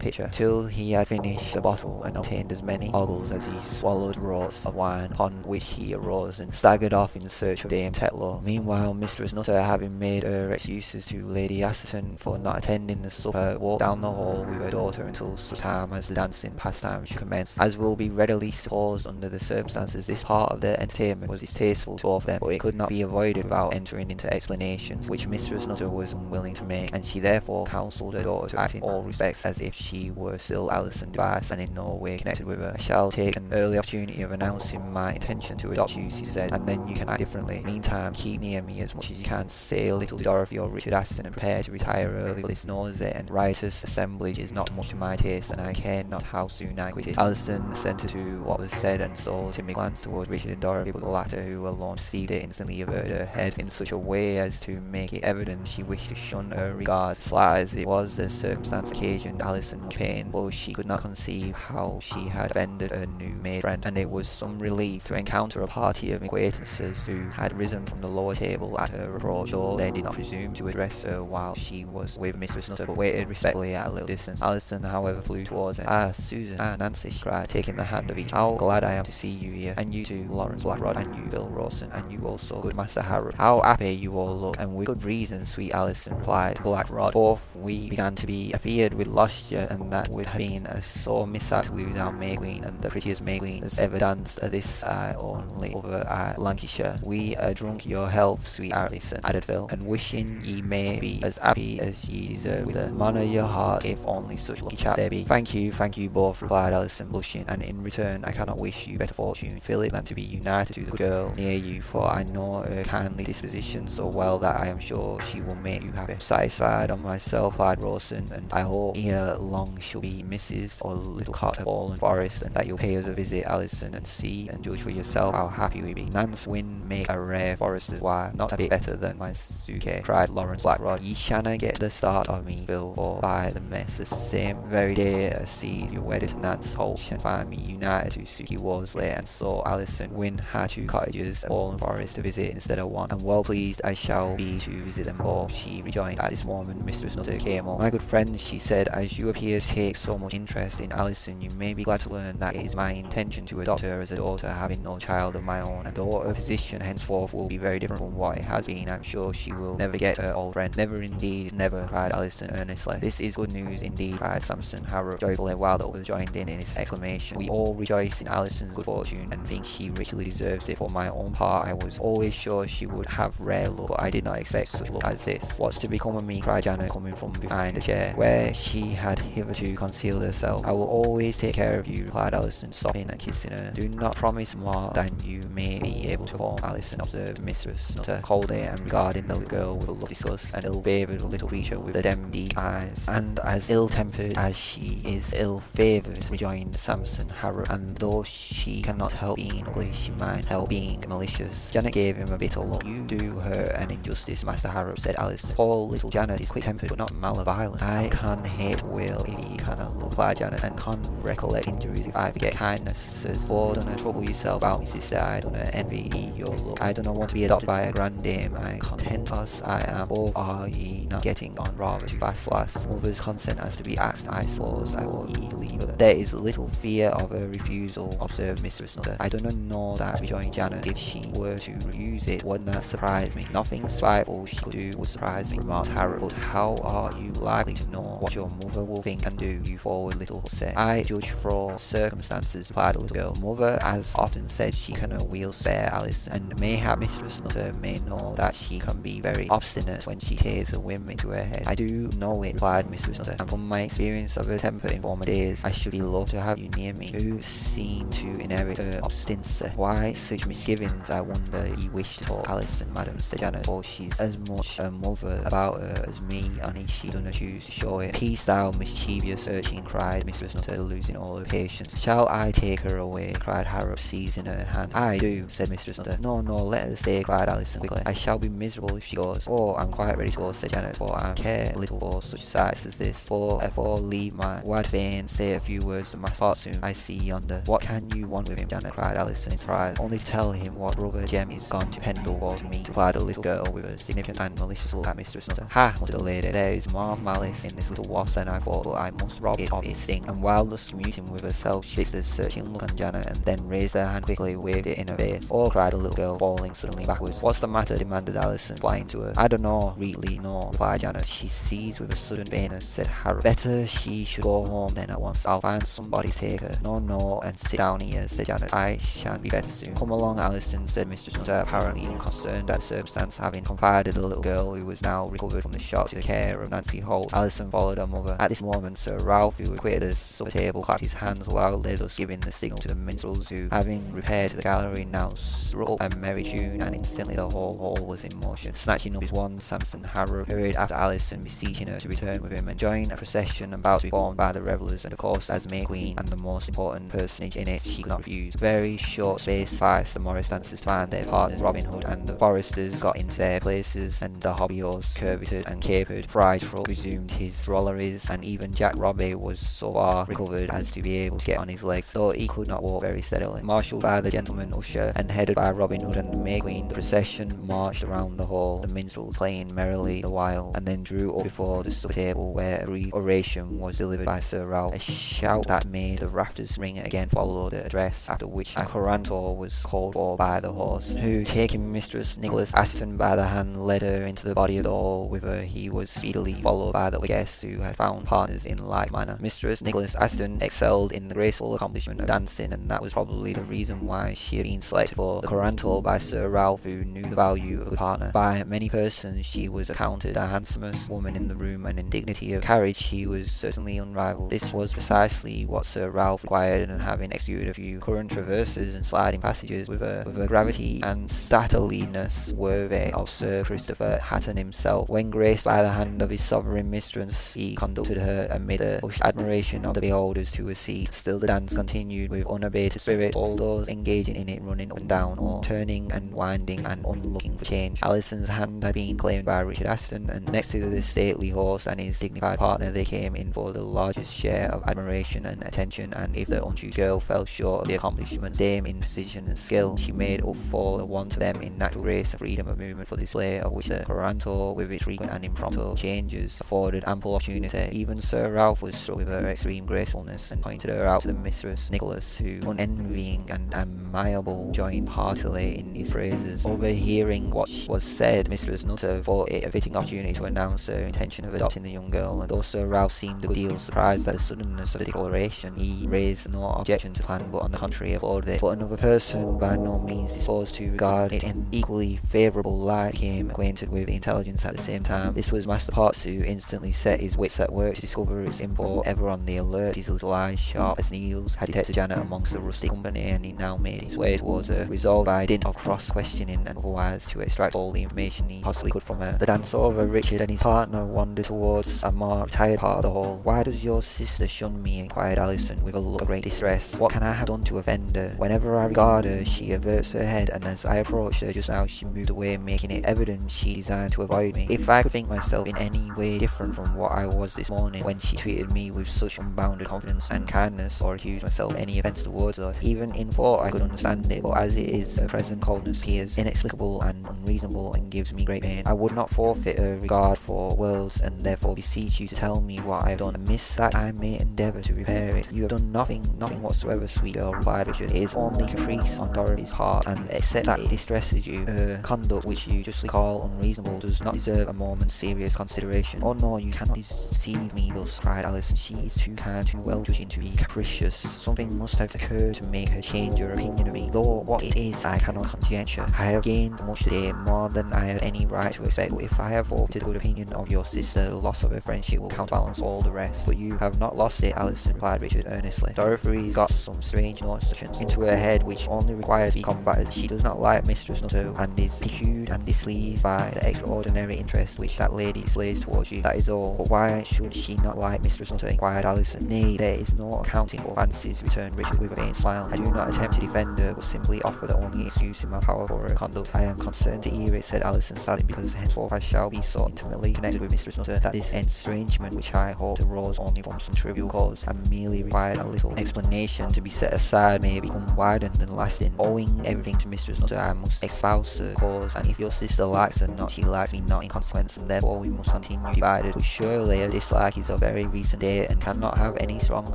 pitcher, till he had finished the bottle and obtained as many ogles as he swallowed draughts of wine, upon which he arose and staggered off in search of Dame Tetlow. Meanwhile, Mistress Nutter, having made her excuses to Lady Assheton for not attending the supper, walked down the hall with her daughter until such time as the dancing pastime should commence. As will be readily supposed under the circumstances, this part of the entertainment was distasteful to both of them, but it could not be avoided without entering into explanations, which Mistress Nutter was unwilling to make, and she therefore counselled her daughter to act in all respects as if she were still Alison Device and in no way connected with her. I shall take an early opportunity of announcing my intention to adopt you, she said, and then you can act differently. Meantime, keep near me as much as you can. Say little to Dorothy or Richard Assheton and prepare to retire early, this noisy and riotous assemblage is not much to my taste, and I care not how soon I quit it. Alison assented to what was said, and so Timmy glanced towards Richard and Dorothy, but the latter, who alone perceived it, instantly averted her head in such a way as to make it evident she wished to shun her regard. Slight as it was, the circumstance occasioned Alison pain, for she could not conceive how she had offended her new made friend, and it was some relief to encounter a party of acquaintances who had risen from the lower table at her approach, though they did not presume to address her while she was with Mistress Nutter, but waited respectfully at a little distance. Alison, however, flew towards her. Ah, Susan, ah, Nancy, she cried, taking the hand of each. How glad I am to see you here, and you too, Lawrence Blackrod, and you, Bill Rawson, and you also, good Master How happy you all look, and with good reason, sweet Alison, replied Blackrod. Both we began to be afeared with lost you, and that would have been a sore mishap to lose our May Queen, and the prettiest May Queen has ever danced at this eye only over at Lancashire. We are drunk your health, sweet Alison, added Phil, and wishing ye may be as happy as ye deserve with the man of your heart, if only such lucky chap there be. Thank you, thank you both, replied Alison, blushing, and in return I cannot wish you better fortune, Philip, than to be united to the good girl near you, for I know her kindly disposition so well that I am sure she will make you happy. Satisfied on myself, replied Rawson, and I hope ere long she'll be Mrs. or little Cot of Fallen Forest, and that you'll pay us a visit, Alison, and see and judge for yourself how happy we be. Nance Wynne make a rare forester's wife, not a bit better than my Suke, cried Lawrence Blackrod. Ye shanna get the start of me, Bill, for by the mess the same very day as sees you wedded to Nance Holt shall find me united to Suki Worsley, and so Alison Wynne had two cottages Fallen Forest to visit instead of one, and well pleased I shall be to visit them both, she rejoined. At this moment Mistress Nutter came up. My good friend, she said, as you appear to take so much interest in Alison, you may be glad to learn that it is my intention to adopt her as a daughter, having no child of my own, and though her position henceforth will be very different from what it has been, I'm sure she will never get her old friend. Never indeed, never, cried Alison earnestly. This is good news indeed, cried Samson Harrop joyfully, while the others joined in in his exclamation. We all rejoice in Alison's good fortune, and think she richly deserves it. For my own part, I was always sure she would have rare luck, but I did not expect such luck as this. What's to become of me, cried Janet, coming from behind the chair, where she had hitherto concealed herself. I will always take care of you, replied Alison, stopping and kissing her. Do not promise more than you may be able to perform, Alison observed Mistress Nutter coldly and regarding the little girl with a look of disgust, an ill-favoured little creature with the deep eyes, and as ill-tempered as she is ill-favoured, rejoined Samson Harrop, and though she cannot help being ugly, she might help being malicious. Janet gave him a bitter look. You do her an injustice, Master Harrop, said Alice. Poor little Janet is quick-tempered, but not malevolent. I can hate Will if he cannot love, Janet, and can't recollect injuries if I forget kindnesses. Oh, don't trouble yourself about me, sister. I don't envy your look. I don't want to be adopted by a grand dame. I content as I am. Or are ye not getting on rather too fast, lass? Mother's consent has to be asked, I suppose. I will ye leave her. There is little fear of a refusal, observed Mistress Nutter. I do not know that, rejoined Janet. If she were to refuse it, wouldn't that surprise me? Nothing spiteful she could do would surprise me, remarked Harrop. But how are you likely to know what your mother will think and do, you little hussy? I judge from circumstances, replied the little girl. Mother has often said she can a wheel spare Alice, and mayhap Mistress Nutter may know that she can be very obstinate when she takes a whim into her head. I do know it, replied Mistress Nutter, and from my experience of her temper in former days, I should be loth to have you near me, who seem to inherit her obstinacy. Why such misgivings, I wonder, ye wish to talk, Alison, madam, said Janet, for she's as much a mother about her as me, and she doesn't choose to show it. Peace thou, mischievous urchin, cried Mistress Nutter, losing all her patience. Shall I take her away? cried Harrop, seizing her hand. I do, said Mistress Nutter. No, no, let her stay, cried Alison quickly. I shall be miserable if she goes. Oh, I'm quite ready to go, said Janet, for I care little for such sights as this. For if I leave my wide vein, say a few words of my soon, I see yonder. What can you want with him, Janet? cried Alison in surprise. Only to tell him what brother Jem is gone to Pendle for to me, replied the little girl with a significant and malicious look at Mistress Nutter. Ha, muttered the lady, there is more malice in this little wasp than I thought, but I must rob it of And while thus commuting with herself, she fixed a searching look on Janet and then raised her hand quickly, waved it in her face. Oh, cried the little girl, falling suddenly backwards. What's the matter? demanded Alison, flying to her. I don't know, really, no, replied Janet. She seized with a sudden faintness, said Harry. Better she should go home then at once. I'll find somebody to take her. No, no, and sit down here, said Janet. I shan't be better soon. Come along, Alison, said Mr. Nutter, apparently unconcerned at the circumstance, having confided the little girl who was now recovered from the shock to the care of Nancy Holt. Alison followed her mother. At this moment, Sir Ralph, who had quitted the supper table, clapped his hands loudly, thus giving the signal to the minstrels, who, having repaired to the gallery, now struck up a merry tune, and instantly the whole hall was in motion. Snatching up his wand, Samson Harrop hurried after Alison, beseeching her to return with him, and join a procession about to be formed by the revellers, and of course, as May Queen and the most important personage in it, she could not refuse. Very short space sufficed the Morris dancers to find their partners. Robin Hood and the Foresters got into their places, and the hobby curveted and capered. Friar Tuck resumed his drolleries, and even Jack Robbie was so far recovered as to be able to get on his legs, though he could not walk very steadily. Marshalled by the gentleman usher and headed by Robin Hood and the May Queen, the procession marched around the hall, the minstrels playing merrily the while, and then drew up before the supper table where a brief oration was delivered by Sir Ralph. A shout that made the rafters ring again followed the address, after which a coranto was called for by the horse, who, taking Mistress Nicholas Assheton by the hand, led her into the body of the hall, whither he was speedily followed by the guests who had found partners in like manner. Mistress Nicholas Assheton excelled in the graceful accomplishment of dancing, and that was probably the reason why she had been selected for the coranto by Sir Ralph, who knew the value of a partner. By many persons she was accounted the handsomest woman in the room, and in dignity of carriage she was certainly unrivalled. This was precisely what Sir Ralph required, and having executed a few current traverses and sliding passages with a, with a gravity and stateliness worthy of Sir Christopher Hatton himself, when graced by the hand of his sovereign mistress, he conducted her amid the hushed admiration of the beholders to a seat. Still the dance continued with unabated spirit, all those engaging in it running up and down, or turning and winding and unlooking for change. Alison's hand had been claimed by Richard Assheton, and next to the stately horse and his dignified partner, they came in for the largest share of admiration and attention, and if the untutored girl fell short of the accomplishment, Dame in precision and skill, she made up for the want of them in natural grace and freedom of movement for display, of which the coranto, with its frequent and impromptu changes, afforded ample opportunity. Even Sir Ralph was struck with her extreme gracefulness, and pointed her out to the mistress, Nicholas, who, unenvying and amiable, joined heartily in his praises. Overhearing what was said, Mistress Nutter thought it a fitting opportunity to announce her intention of adopting the young girl, and Sir Ralph seemed a good deal surprised at the suddenness of the declaration, he raised no objection to the plan, but on the contrary applauded it. But another person, by no means disposed to regard it in equally favourable light, became acquainted with the intelligence at the same time. This was Master Potts, who instantly set his wits at work to discover its import, ever on the alert, his little eyes sharp as needles, had detected Janet amongst the rustic company, and he now made his way towards her, resolved by dint of cross-questioning and otherwise to extract all the information he possibly could from her. The dance over, Richard and his partner wandered towards a more retired part of the hall. Why does your sister shun me? inquired Alison with a look of great distress. What can I have done to offend her? Whenever I regard her, she averts her head, and as I approached her just now, she moved away, making it evident she designed to avoid me. If I could think myself in any way different from what I was this morning, when she treated me with such unbounded confidence and kindness, or accused myself of any offence towards her, even in thought I could understand it, but as it is, her present coldness appears inexplicable and unreasonable, and gives me great pain. I would not forfeit her regard for worlds, and therefore beseech you to tell me what I have done amiss that I may endeavour to repair it. You have done nothing, nothing whatsoever, sweet girl, replied Richard. It is only caprice on Dorothy's part, and except that it distresses you, her conduct, which you justly call unreasonable, does not deserve a moment's serious consideration. Oh no, you cannot deceive me thus, cried Alice. She is too kind, too well judging to be capricious. Something must have occurred to make her change her opinion of me, though what it is I cannot conjecture. I have gained much today, more than I had any right to expect, if I have forfeited a good opinion of your sister, the loss of her friendship will counterbalance all the rest. But you have not lost it, Alice, replied Richard earnestly. Dorothy's got some strange notions into her head which only requires to be combated. She does not like Mistress Nutter, and is piqued and displeased by the extraordinary interest which that lady displays towards you. That is all. But why should she not like Mistress Nutter? Inquired Alison. Nay, there is no accounting for fancies, returned Richard with a faint smile. I do not attempt to defend her, but simply offer the only excuse in my power for her conduct. I am concerned to hear it, said Alison sadly, because henceforth I shall be so intimately connected with Mistress Nutter that this estrangement which I hoped arose only from some trivial cause and merely required a little explanation to be set aside may become widened and lasting. Owing everything to Mistress Nutter, I must espouse her cause, and if your sister likes her not, she likes me not in consequence, and therefore we must continue divided. But surely a dislike is of very recent date and cannot have any strong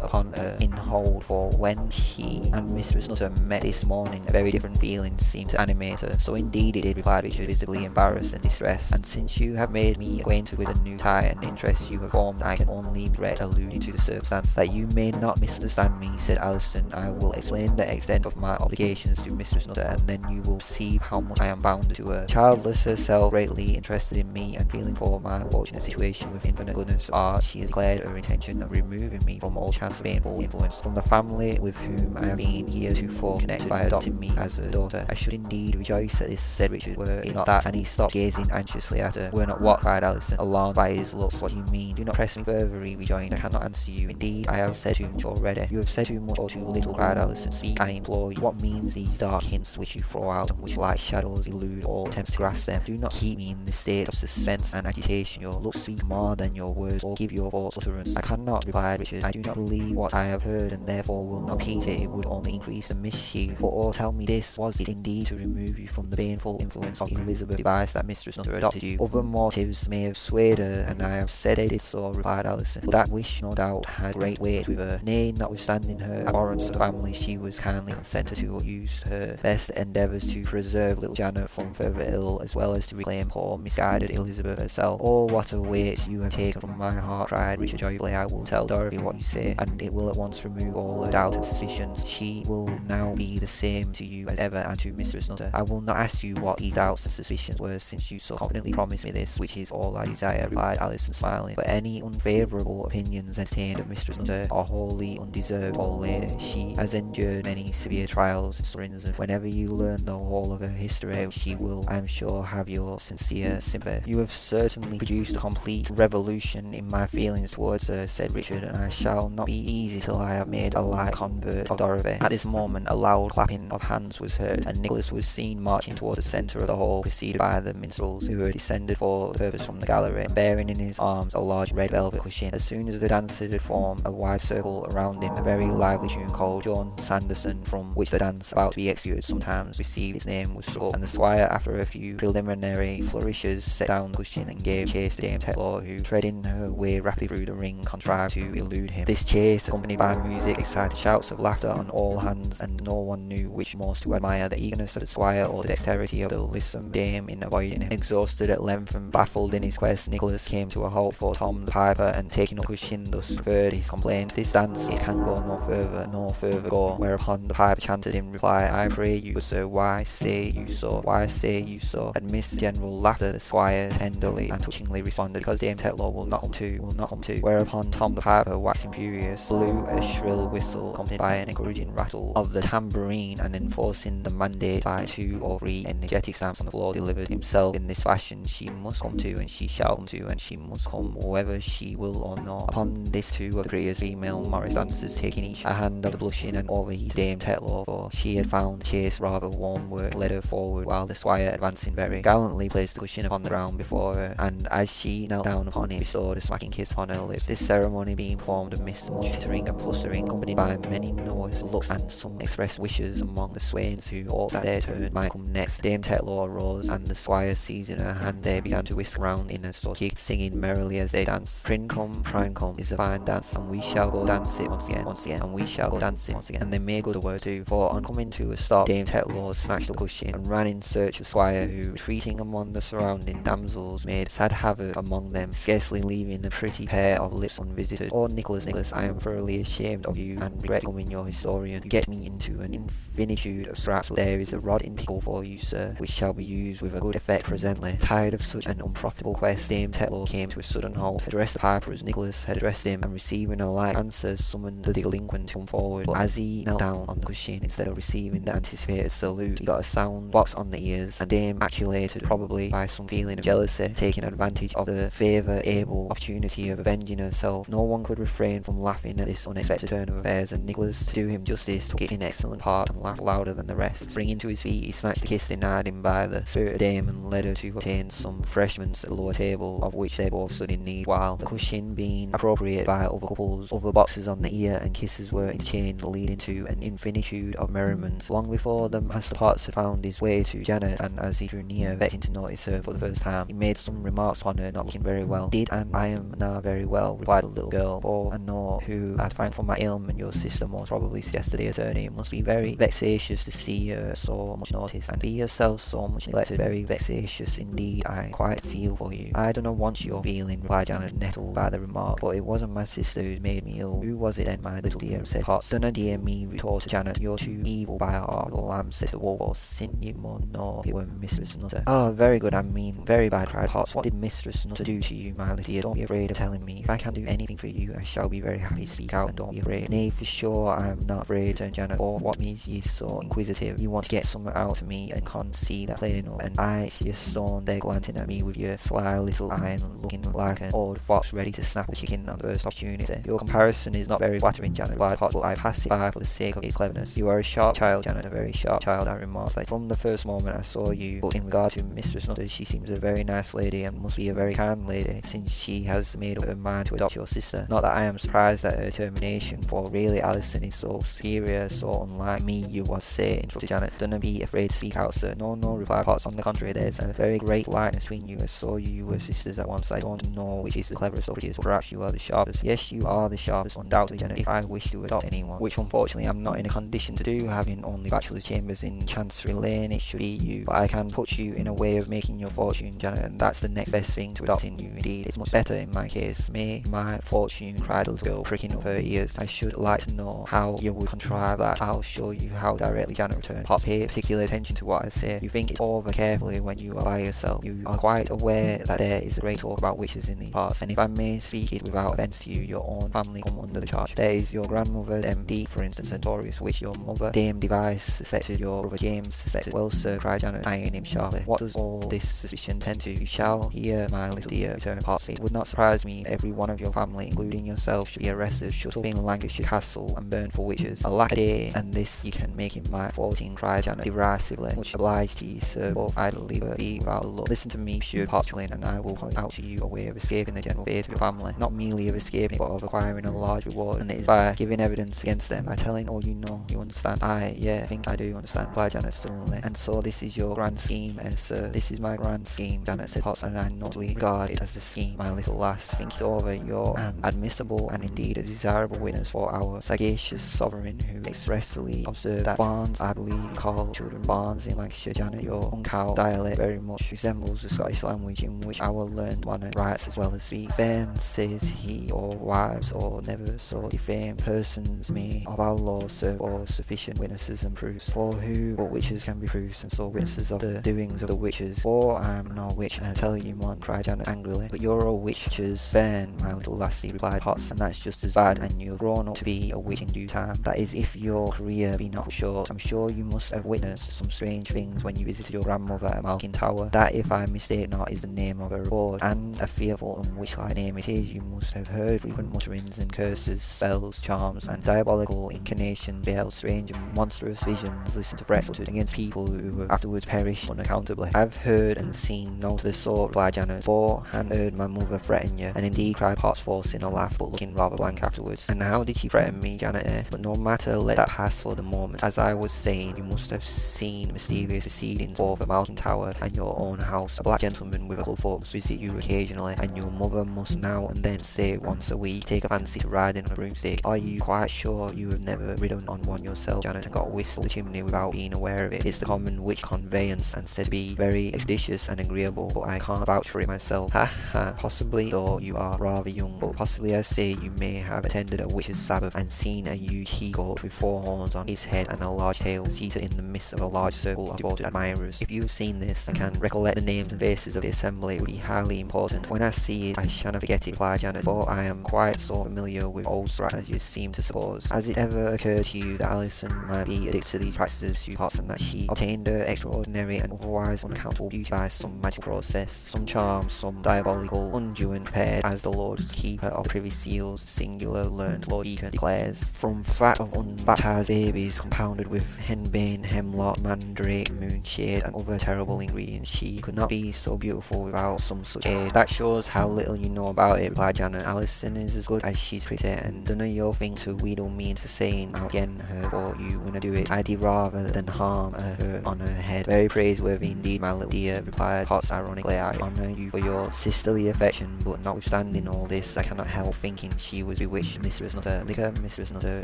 upon her in hold, for when she and Mistress Nutter met this morning, a very different feeling seemed to animate her. So indeed it did, replied Richard, visibly embarrassed and distressed. And since you have made me acquainted with a new tie and interest you have formed, I can only regret alluding to the circumstance that you may not misunderstand me, said Alison. I will explain the extent of my obligations to Mistress Nutter, and then you will see how much I am bound to her. Childless herself, greatly interested in me and feeling for my fortunate situation with infinite goodness art, she declared her intention of removing me from all chance of painful influence from the family with whom I have been heretofore connected by adopting me as a daughter. I should indeed rejoice at this, said Richard, were it not that, and he stopped gazing anxiously at her. Were not what, cried Alison, alarmed by his looks. What do you mean? Do not press me further, he rejoined. I cannot answer you. Indeed, I have said too much already. You have said too much or too little, cried Alison. Speak, I implore you. What means these dark hints which you throw out, and which like shadows elude all attempts to grasp them? Do not keep me in this state of suspense and agitation. Your looks speak more than your words, or give your thoughts utterance. I cannot, replied Richard. I do not believe what I have heard, and therefore will not repeat it. It would only increase the mischief. But oh, tell me this, was it indeed to remove you from the baneful influence of Elizabeth Device that Mistress Nutter adopted you? Other motives may have swayed her, and I have said they did so, replied Alison. But that wish, no doubt, had great weight with her. Nay, notwithstanding her abhorrence of the family, she was kindly consented to use her best endeavours to preserve little Janet from further ill, as well as to reclaim poor misguided Elizabeth herself. Oh, what a weight you have taken from my heart, cried Richard joyfully. I will tell Dorothy what you say, and it will at once remove all her doubts and suspicions. She will now be the same to you as ever and to Mistress Nutter. I will not ask you what these doubts and suspicions were, since you so confidently promised me this, which is all I desire, replied Alison, smiling. But any unfavourable opinions entertained of Mistress Nutter are wholly undeserved, old lady. She has endured many severe trials and sufferings, and whenever you learn the whole of her history, she will, I am sure, have your sincere sympathy. You have certainly produced a complete revolution in my feelings towards her, said Richard, and I shall not be easy till I have made a light convert of Dorothy. At this moment, a loud clapping of hands was heard, and Nicholas was seen marching towards the centre of the hall, preceded by the minstrels, who had descended for the purpose from the gallery, and bearing in his arms a large red velvet cushion. As soon as the dancers had formed a wide circle around him, a very lively tune called Joan Sanderson, from which the dance about to be executed sometimes received its name, was struck, and the squire, after a few preliminary flourishes, set down the cushion and gave chase to Dame Tetlow, who, treading her way rapidly through the ring, contrived to elude him. This chase, accompanied by music, excited shouts of laughter on all hands, and no one knew which most to admire, the eagerness of the squire or the dexterity of the lissom dame in avoiding him. Exhausted at length and baffled in his quest, Nicholas came to a halt for Tom the piper, and taking up cushion, thus referred his complaint. This dance it can go no further, no further go. Whereupon the piper chanted in reply, I pray you, sir, why say you so? Why say you so? Amidst general laughter, the squire tenderly and touchingly responded, because Dame Tetlow will not come to, will not come to. Whereupon Tom the piper, waxing furious, blew a shrill whistle, accompanied by an encouraging rattle of the tambourine, and enforcing the mandate by two or three energetic stamps on the floor, delivered himself in this fashion, she must come to, and she shall come to, and she must come, whether she will or not. Upon this two of the prettiest female Morris dancers taking each a hand of the blushing and overheated Dame Tetlow, for she had found chase rather warm work, led her forward, while the squire, advancing very gallantly, placed the cushion upon the ground before her, and as she knelt down upon it, bestowed a smacking kiss on her lips. This ceremony being performed amidst much tittering and flustering, accompanied by many nervous looks and some expressed wishes among the swains who hoped that their turn might come next. Dame Tetlow arose, and the squire seizing her hand, they began to whisk round in a sort of singing merrily as they danced. Princome, Princome is a fine dance, and we shall go dance it once again, once again, and we shall go dance it once again. And they made good the word too, for on coming to a stop, Dame Tetlow snatched the cushion and ran in search of squire, who, retreating among the surrounding damsels, made sad havoc among them, scarcely leaving a pretty pair of lips unvisited. Oh, Nicholas, Nicholas, I am thoroughly ashamed of you, and regret becoming your historian. You get me into an infinitude of scraps. There is a rod in pickle for you, sir, which shall be used with a good effect presently. Tired of such an unprofitable quest, Dame Tetlow came to a sudden halt, addressed the piper as Nicholas had addressed him, and receiving a like answer, summoned the delinquent to come forward. But as he knelt down on the cushion, instead of receiving the anticipated salute, he got a sound box on the ears, and Dame, actuated probably by some feeling of jealousy, taking advantage of the favour able opportunity of avenging herself, No one could refrain from laughing at this unexpected turn of affairs, and Nicholas, to do him justice, took it in excellent part and laughed louder than the rest. Springing to his feet, he snatched the kiss denied him by the spirited dame and led her to obtain some refreshments at the lower table, of which they both stood in need, while the cushion being appropriated by other couples, other boxes on the ear and kisses were interchanged, leading to an infinitude of merriment. Long before the Master Potts had found his way to Janet, and as he drew near, vexing to notice her for the first time, he made some remarks upon her not looking very well. Did and I am now very well, replied the little girl, for I know who I'd find for my ailment your sister most probably suggested the attorney. It must be very vexatious to see her so much noticed, and be yourself so much neglected. Very vexatious indeed, I quite feel for you. I do not want your feeling, replied Janet, nettled by the remark, but it wasn't my sister who made me ill. Who was it then, my little dear? said Potts. Dunna dear me, retorted Janet. You're too evil by heart, lamb, said the wolf, or sin you more it were Mistress Nutter. Oh, very good, I mean, very bad, cried Potts. What did Mistress Nutter do to you, my little dear? Don't be afraid of telling me. If I can do anything for you, I shall be very happy. Speak out and don't be afraid. Nay, for sure, I am not afraid, Janet. For what means ye so inquisitive? You want to get something out of me and can't see that plain enough. And I see your son there glancing at me with your sly little eye and looking like an old fox ready to snap a chicken on the first opportunity. Your comparison is not very flattering, Janet, replied but I pass it by for the sake of its cleverness. You are a sharp child, Janet, a very sharp child, I remarked. Like, from the first moment I saw you, but in regard to Mistress Nutter, she seems a very nice lady and must be a very kind lady, since she has made up her mind to adopt your sister. Not that I am surprised at her termination, for really Alison is so superior, so unlike me, you was say, interrupted Janet. Don't be afraid to speak out, sir. No, no, replied Potts. On the contrary, there's a very great likeness between you. I saw you, you were sisters at once. I don't know which is the cleverest or prettiest, perhaps you are the sharpest. Yes, you are the sharpest, undoubtedly, Janet. If I wish to adopt anyone, which unfortunately I'm not in a condition to do, having only bachelor chambers in Chancery Lane, it should be you. But I can put you in a way of making your fortune, Janet, and that's the next best thing to adopting you. Indeed, it's much better in my case. May my fortune, the little girl, pricking up her ears. I should like to know how you would contrive that. I'll show you how directly, Janet returned. Pop, pay particular attention to what I say. You think it over carefully when you are by yourself. You are quite aware that there is a great talk about witches in these parts, and if I may speak it without offence to you, your own family come under the charge. There is your grandmother, MD, for instance, notorious witch, your mother, Dame Device, suspected, your brother James, suspected. Well, sir, cried Janet, eyeing him sharply. What does all this suspicion tend to? You shall hear, my little dear, returned Potsy. It would not surprise me every one of your family, including yourself, should be arrested, shut up in Lancaster Castle, and burned for witches. Alack a day, and this you can make him my fourteen, cried Janet derisively. Much obliged to you, sir, but I'd be without a look. Listen to me, Monsieur Potchelin, and I will point out to you a way of escaping the general fate of your family. Not merely of escaping, but of acquiring a large reward, and it is by giving evidence against them, by telling all you know. You understand? I, yeah, I think I do understand, replied Janet sternly. And so this is your grand scheme, eh, sir? This is my grand scheme, Janet said Potts, and I notably regard it as a scheme, my little lass. Think it over. You're an admissible and indeed a desirable witness for our sagacious sovereign who expressly observed that Barnes, I believe, call children Barnes in Lancashire, Janet. Your uncow dialect very much resembles the Scottish language in which our learned one writes as well as speaks. Ben says he, or wives, or never so defamed persons may of our law serve for sufficient witnesses and proofs. For who but witches can be proofs, and so witnesses of the doings of the witches. For I am no witch, and I tell you, man, cried Janet angrily. But you're all witches, Ben, my little lassie, replied Potts, and that's just as bad, and you've grown up to be a witch in due time. That is, if your career be not short. I'm sure you must have witnessed some strange things when you visited your grandmother at Malkin Tower. That, if I mistake not, is the name of her abode, and a fearful and witch-like name it is. You must have heard frequent mutterings and curses, spells, charms, and diabolical incarnations, beheld strange and monstrous visions, listened to threats uttered against people who afterwards perished unaccountably. I've heard and seen none of the sort, replied Janet, for and heard my mother threaten you, and indeed cried Potts, forcing a laugh, but looking rather blank afterwards. And how did she threaten me, Janet? Eh? But no matter, let that pass for the moment. As I was saying, you must have seen mysterious proceedings forth at Malkin Tower and your own house. A black gentleman with a club foot must visit you occasionally, and your mother must now and then say once a week, take a fancy to riding on a broomstick. Are you quite sure you have never ridden on one yourself, Janet, and got whisked up the chimney without being aware of it? It's the common witch conveyance, and said to be very expeditious and agreeable, but I can't vouch for it myself. Ha ha, possibly, though you are rather young, but possibly I say you may have attended a witch's sabbath and seen a huge he-goat with four horns on his head and a large tail, seated in the midst of a large circle of devoted admirers. If you have seen this and can recollect the names and faces of the assembly, it would be highly important. When I see it, I shan't forget it, replied Janet, for I am quite so familiar with old Scratch as you seem to suppose. Has it ever occurred to you that Alison might be addicted to these practices of pots and that she obtained her extraordinary and otherwise unaccountable beauty by some magical process, some charm, some diabolical unguent prepared as the Lord's keep keeper of Privy Seal's singular learned Lord Bacon declares, from fat of unbaptized babies compounded with henbane, hemlock, mandrake, moonshade and other terrible ingredients, she could not be so beautiful without some such aid. That shows how little you know about it, replied Janet. Alison is as good as she's pretty and none of your things to wheedle me into saying I'll again her for you when I do it. I'd rather than harm her on her head. Very praiseworthy indeed, my little dear, replied Potts ironically. I honour you for your sisterly affection, but notwithstanding all this, I cannot help thinking she was bewitched. Mistress Nutter, liquor, Mistress Nutter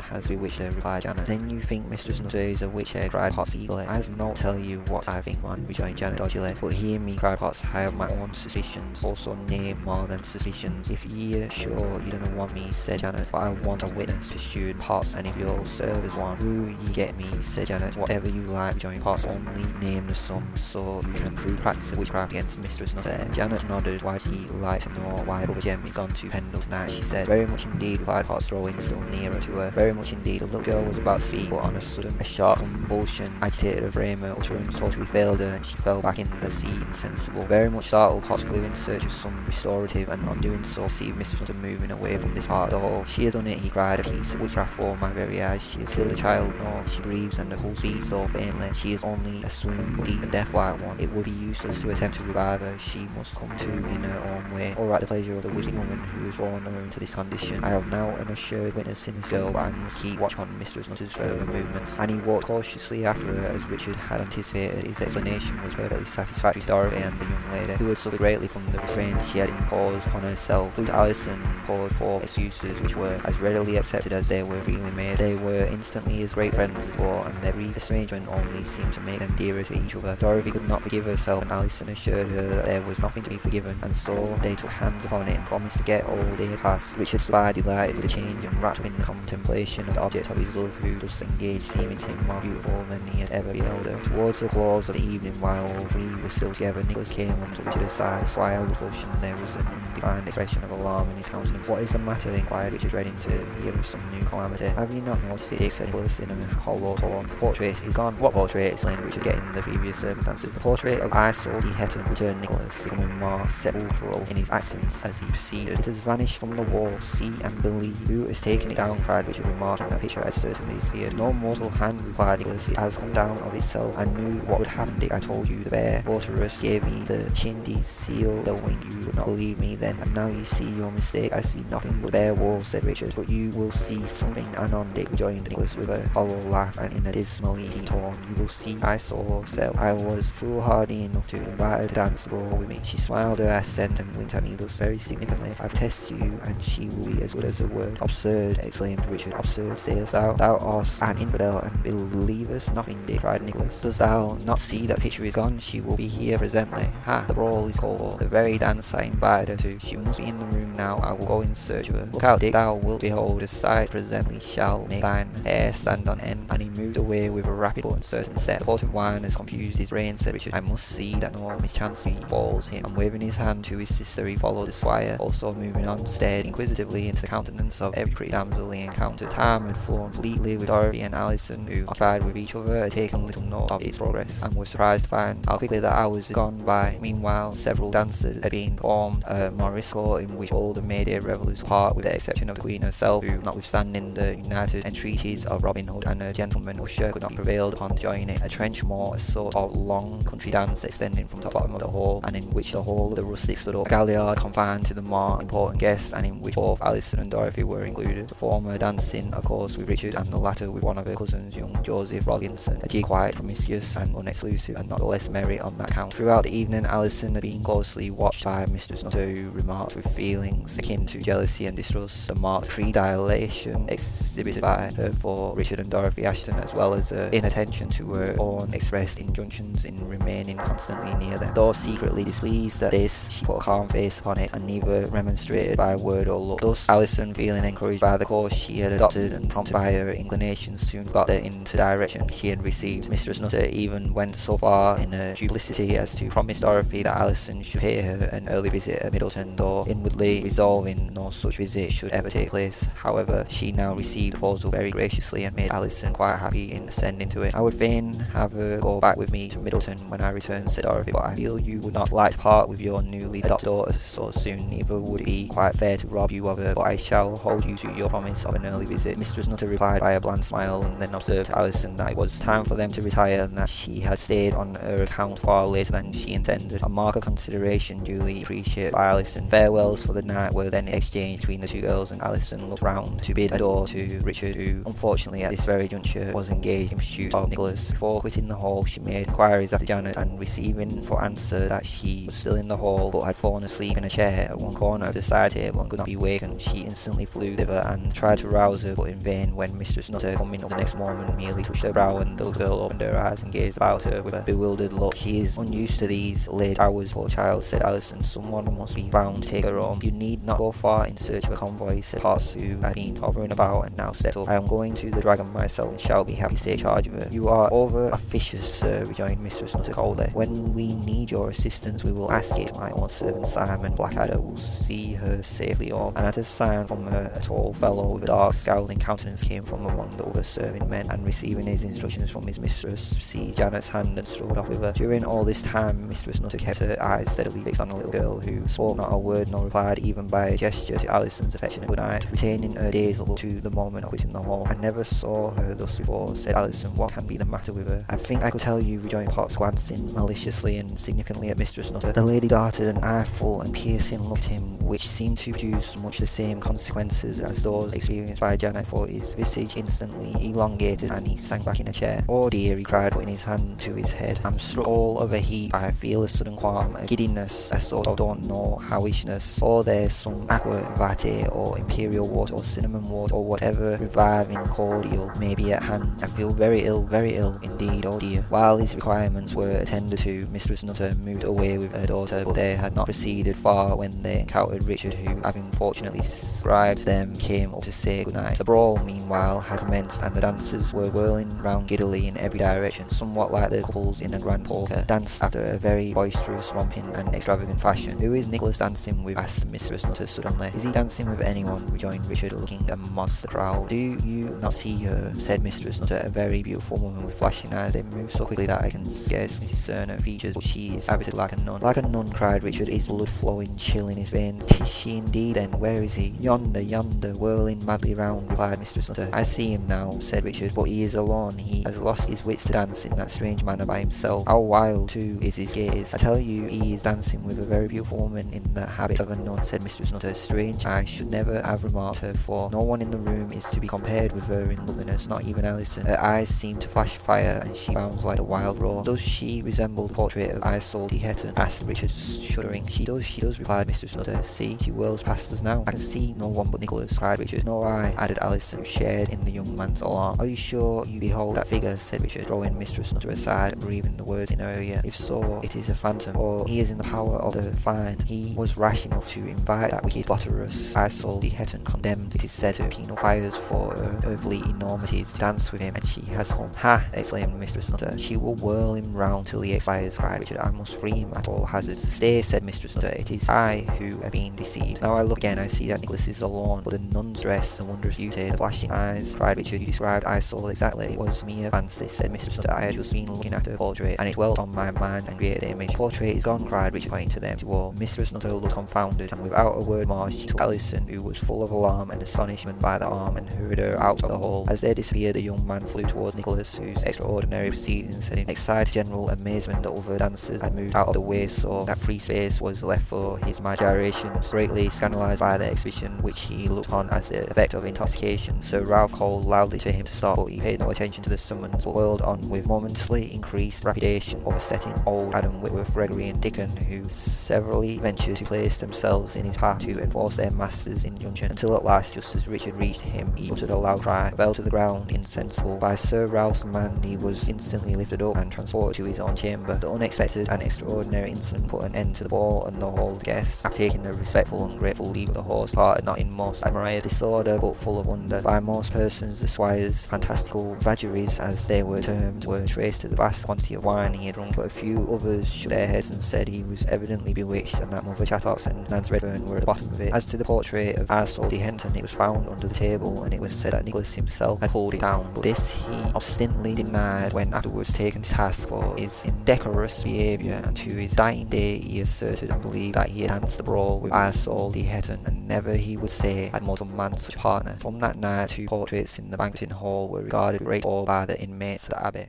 has bewitched her, replied Janet. Then you think Mistress Nutter is a witch, eh? cried Potts eagerly. I not tell you what I think, one, rejoined Janet dodgily. But hear me, cried Potts, I have my own suspicions, also nay, more than suspicions. If ye are sure you don't want me, said Janet, but I want a witness, pursued Potts, and if you'll serve as one, who ye get me, said Janet, whatever you like, rejoined Potts, only name the sum, so you can prove practice of witchcraft against Mistress Nutter. Janet nodded, why ye like to know why Brother Jem is gone to Pendle tonight, she said. Very much indeed, replied drawing still nearer to her. Very much indeed, the little girl was about to speak, but on a sudden, a sharp convulsion agitated her frame, her utterance totally failed her, and she fell back in the seat insensible. Very much startled, Potts flew in search of some restorative, and on doing so, perceived Mistress Nutter moving away from this part of the hall. She has done it, he cried, a piece of witchcraft for my very eyes. She has killed a child, no, she breathes, and the pulse beats so faintly. She is only a swoon, deep and death-like one. It would be useless to attempt to revive her. She must come to in her own way, or at the pleasure of the wicked woman who has her into this condition. I have now an assured witness in this girl, and I must keep watch on Mistress Nutter's further movements. And he walked cautiously after her, as Richard had anticipated. His explanation was perfectly satisfactory to Dorothy and the young lady, who had suffered greatly from the restraint she had imposed on herself. Flew to Alison poured forth excuses which were as readily accepted as they were freely made. They were instantly as great friends as before, and their brief estrangement only seemed to make them dearer to each other. Dorothy could not forgive herself, and Alison assured her that there was nothing to be forgiven, and so they took hands upon it and promised to get all had passed. Richard stood by delighted with the change and wrapped in the contemplation of the object of his love, who thus engaged seemed to him more beautiful than he had ever beheld. Towards the close of the evening, while all three were still together, Nicholas came and took Richard's side, smiled with flush, and there was an undefined expression of alarm in his countenance. What is the matter? inquired Richard, dreading to hear of some new calamity. Have you not noticed it? said Nicholas in a hollow tone. The portrait is gone. What portrait? exclaimed Richard, getting the previous circumstances. The portrait of Isole de Heton, returned Nicholas, becoming more sepulchral in his accents as he proceeded. It has vanished from the wall. See and believe. Who has taken it down? cried Richard, remarking that picture had certainly disappeared. No mortal hand, replied. It has come down of itself. I knew what would happen, Dick. I told you the bear votaress gave me the chindi seal, the wing. You would not believe me then, and now you see your mistake. I see nothing but bare walls, said Richard. But you will see something anon, Dick, rejoined Nicholas with a hollow laugh and in a dismally tone. You will see Isole herself. I was foolhardy enough to invite her to dance brawl with me. She smiled her assent and winked at me thus very significantly. I've tested you, and she will be as good as her word. Absurd, exclaimed Richard. Absurd, sayest thou? Thou art an infidel and believest nothing, Dick, cried Nicholas. Dost thou not see that picture is gone? She will be here presently. Ha! The brawl is called. The very dance I invited her to. She must be in the room now. I will go in search of her. Look out, Dick. Thou wilt behold a sight presently shall make thine hair stand on end. And he moved away with a rapid but uncertain step. The port of wine has confused his brain, said Richard. I must see that no mischance befalls him. And waving his hand to his sister, he followed the squire, also moving on, stared inquisitively into the countenance of every pretty damsel he encountered. Time had flown fleetly with Dorothy and Alison, who, occupied with each other, had taken little note of its progress, and were surprised to find how quickly the hours had gone by. Meanwhile, several dances had been formed, a morisco in which all the Mayday revellers part, with the exception of the Queen herself, who, notwithstanding the united entreaties of Robin Hood and her gentleman usher, could not be prevailed upon to join it. A trenchmore, a sort of long country dance extending from the bottom of the hall, and in which the whole of the rustics stood up. A galliard confined to the more important guests, and in which both Alison and Dorothy were included. The former dancing, of course, with Richard, and the latter with one of her cousins, young Joseph Rollinson. A jig quite promiscuous and unexclusive, and not the less merry on that count. Throughout the evening, Alison had been closely watched by Mistress Nutter, who remarked with feelings akin to jealousy and distrust the marked predilation exhibited by her for Richard and Dorothy Assheton, as well as her inattention to her own expressed injunctions in remaining constantly near them. Though secretly displeased at this, she put a calm face upon it, and neither remonstrated by word or look. Thus, Alison, feeling encouraged by the course she had adopted and prompted by her inclinations, soon got the into direction she had received. Mistress Nutter even went so far in her duplicity as to promise Dorothy that Alison should pay her an early visit at Middleton though inwardly resolving no such visit should ever take place. However, she now received the proposal very graciously and made Alison quite happy in ascending to it. I would fain have her go back with me to Middleton when I return, said Dorothy, but I feel you would not like to part with your newly adopted daughter so soon, neither would be quite fair to rob you of her, but I shall hold you to your promise of an early visit. Mistress Nutter replied by a bland smile and then observed Alison that it was time for them to retire and that she had stayed on her account far later than she intended. A mark of consideration duly appreciated by Alison. Farewells for the night were then exchanged between the two girls and Alison looked round to bid adieu to Richard who unfortunately at this very juncture was engaged in pursuit of Nicholas. Before quitting the hall she made inquiries after Janet and receiving for answer that she was still in the hall but had fallen asleep in a chair at one corner of the side table and could not be wakened, she instantly flew thither and tried to rouse her but in vain when Mistress Nutter coming up the next moment merely touched her brow and the little girl opened her eyes and gazed about her with a bewildered look. She is unused to these late hours, poor child, said Alison. Someone must be found to take her home. You need not go far in search of a convoy, said Potts, who had been hovering about and now stepped up. I am going to the dragon myself and shall be happy to take charge of her. You are over officious, sir, rejoined Mistress Nutter coldly. When we need your assistance, we will ask it. My own servant Simon Blackadder will see her safely home. And at a sign from her, a tall fellow with a dark, scowling countenance came from among the other serving men, and receiving his instructions from his mistress, seized Janet's hand and strode off with her. During all this time, Mistress Nutter kept her eyes steadily fixed on the little girl, who spoke not a word nor replied even by a gesture to Alison's affectionate good night, retaining her dazed look to the moment of quitting the hall. I never saw her thus before, said Alison. What can be the matter with her? I think I could tell you, rejoined Potts, glancing maliciously and significantly at Mistress Nutter. The lady darted an eyeful and piercing look at him, which seemed to produce much the same consequences as those experienced by for his visage instantly elongated and he sank back in a chair. Oh dear, he cried, putting his hand to his head. I'm struck all of a heap. I feel a sudden qualm, a giddiness, a sort of don't know howishness. Or there's some aqua vitae or imperial water or cinnamon water or whatever reviving cordial may be at hand. I feel very ill, very ill indeed, oh dear. While his requirements were attended to, Mistress Nutter moved away with her daughter, but they had not proceeded far when they encountered Richard, who, having unfortunately scribed them, came up to say goodnight. The brawl, meanwhile, had commenced, and the dancers were whirling round giddily in every direction, somewhat like the couples in a grand polka, danced after a very boisterous, romping, and extravagant fashion. Who is Nicholas dancing with? asked Mistress Nutter suddenly. Is he dancing with anyone? rejoined Richard, looking amongst the crowd. Do you not see her? said Mistress Nutter, a very beautiful woman with flashing eyes. They move so quickly that I can scarcely discern her features, but she is habited like a nun. Like a nun, cried Richard, his blood flowing chill in his veins. Is she indeed then? Where is he? Yonder, yonder, whirling madly round, replied Mistress Nutter. I see him now, said Richard, but he is alone. He has lost his wits to dance in that strange manner by himself. How wild, too, is his gaze. I tell you, he is dancing with a very beautiful woman in the habit of a nun, said Mistress Nutter. Strange, I should never have remarked her, for no one in the room is to be compared with her in loveliness, not even Alison. Her eyes seem to flash fire, and she bounds like a wild roe. Does she resemble the portrait of Isole de Heton? asked Richard, shuddering. She does, she does, replied Mistress Nutter. See, she whirls past us now. I can see no one but Nicholas, cried Richard. Nor I, added Alison, who shared in the young man's alarm. Are you sure you behold that figure? said Richard, drawing Mistress Nutter aside and breathing the words in her ear. If so, it is a phantom, or he is in the power of the find. He was rash enough to invite that wicked votaress Isole de Heton, condemned, it is said, to penal fires for her earthly enormities, to dance with him, and she has come. Ha! exclaimed Mistress Nutter. She will whirl him round till he expires, cried Richard. I must free him at all hazards. Stay, said Mistress Nutter. It is I who have been deceived. Now I look again, I see that Nicholas is alone, but the nun's dress and wondrous beauty, the flashing eyes, cried Richard. You described Isole exactly. It was mere fancy, said Mistress Nutter. I had just been looking at her portrait, and it dwelt on my mind and created the image. Portrait is gone, cried Richard, pointing to them to wall. Mistress Nutter looked confounded, and without a word more, she took Alison, who was full of alarm and astonishment, by the arm and hurried her out of the hall. As they disappeared, the young man flew towards Nicholas, whose extraordinary proceedings had excited general amazement. The other dancers had moved out of the way so that free space was left for his my. Greatly scandalised by the exhibition, which he looked upon as the effect of intoxication, Sir Ralph called loudly to him to stop, but he paid no attention to the summons, but whirled on with momentously increased rapidation, oversetting old Adam Whitworth, Gregory, and Dickon, who severally ventured to place themselves in his path to enforce their master's injunction, until at last, just as Richard reached him, he uttered a loud cry, fell to the ground insensible. By Sir Ralph's command, he was instantly lifted up and transported to his own chamber. The unexpected and extraordinary incident put an end to the ball, and the whole guests, taking a respectful and grateful the horse, parted not in most admired disorder, but full of wonder. By most persons, the squire's fantastical vagaries, as they were termed, were traced to the vast quantity of wine he had drunk, but a few others shook their heads and said he was evidently bewitched, and that Mother Chattox and Nance Redfern were at the bottom of it. As to the portrait of Isole de Heton, it was found under the table and it was said that Nicholas himself had pulled it down, but this he obstinately denied when afterwards taken to task for his indecorous behaviour and to his dying day he asserted and believed that he had danced the brawl with Isole de Heton and never he would say had more man such a partner. From that night two portraits in the banqueting hall were regarded great awe by the inmates of the abbey.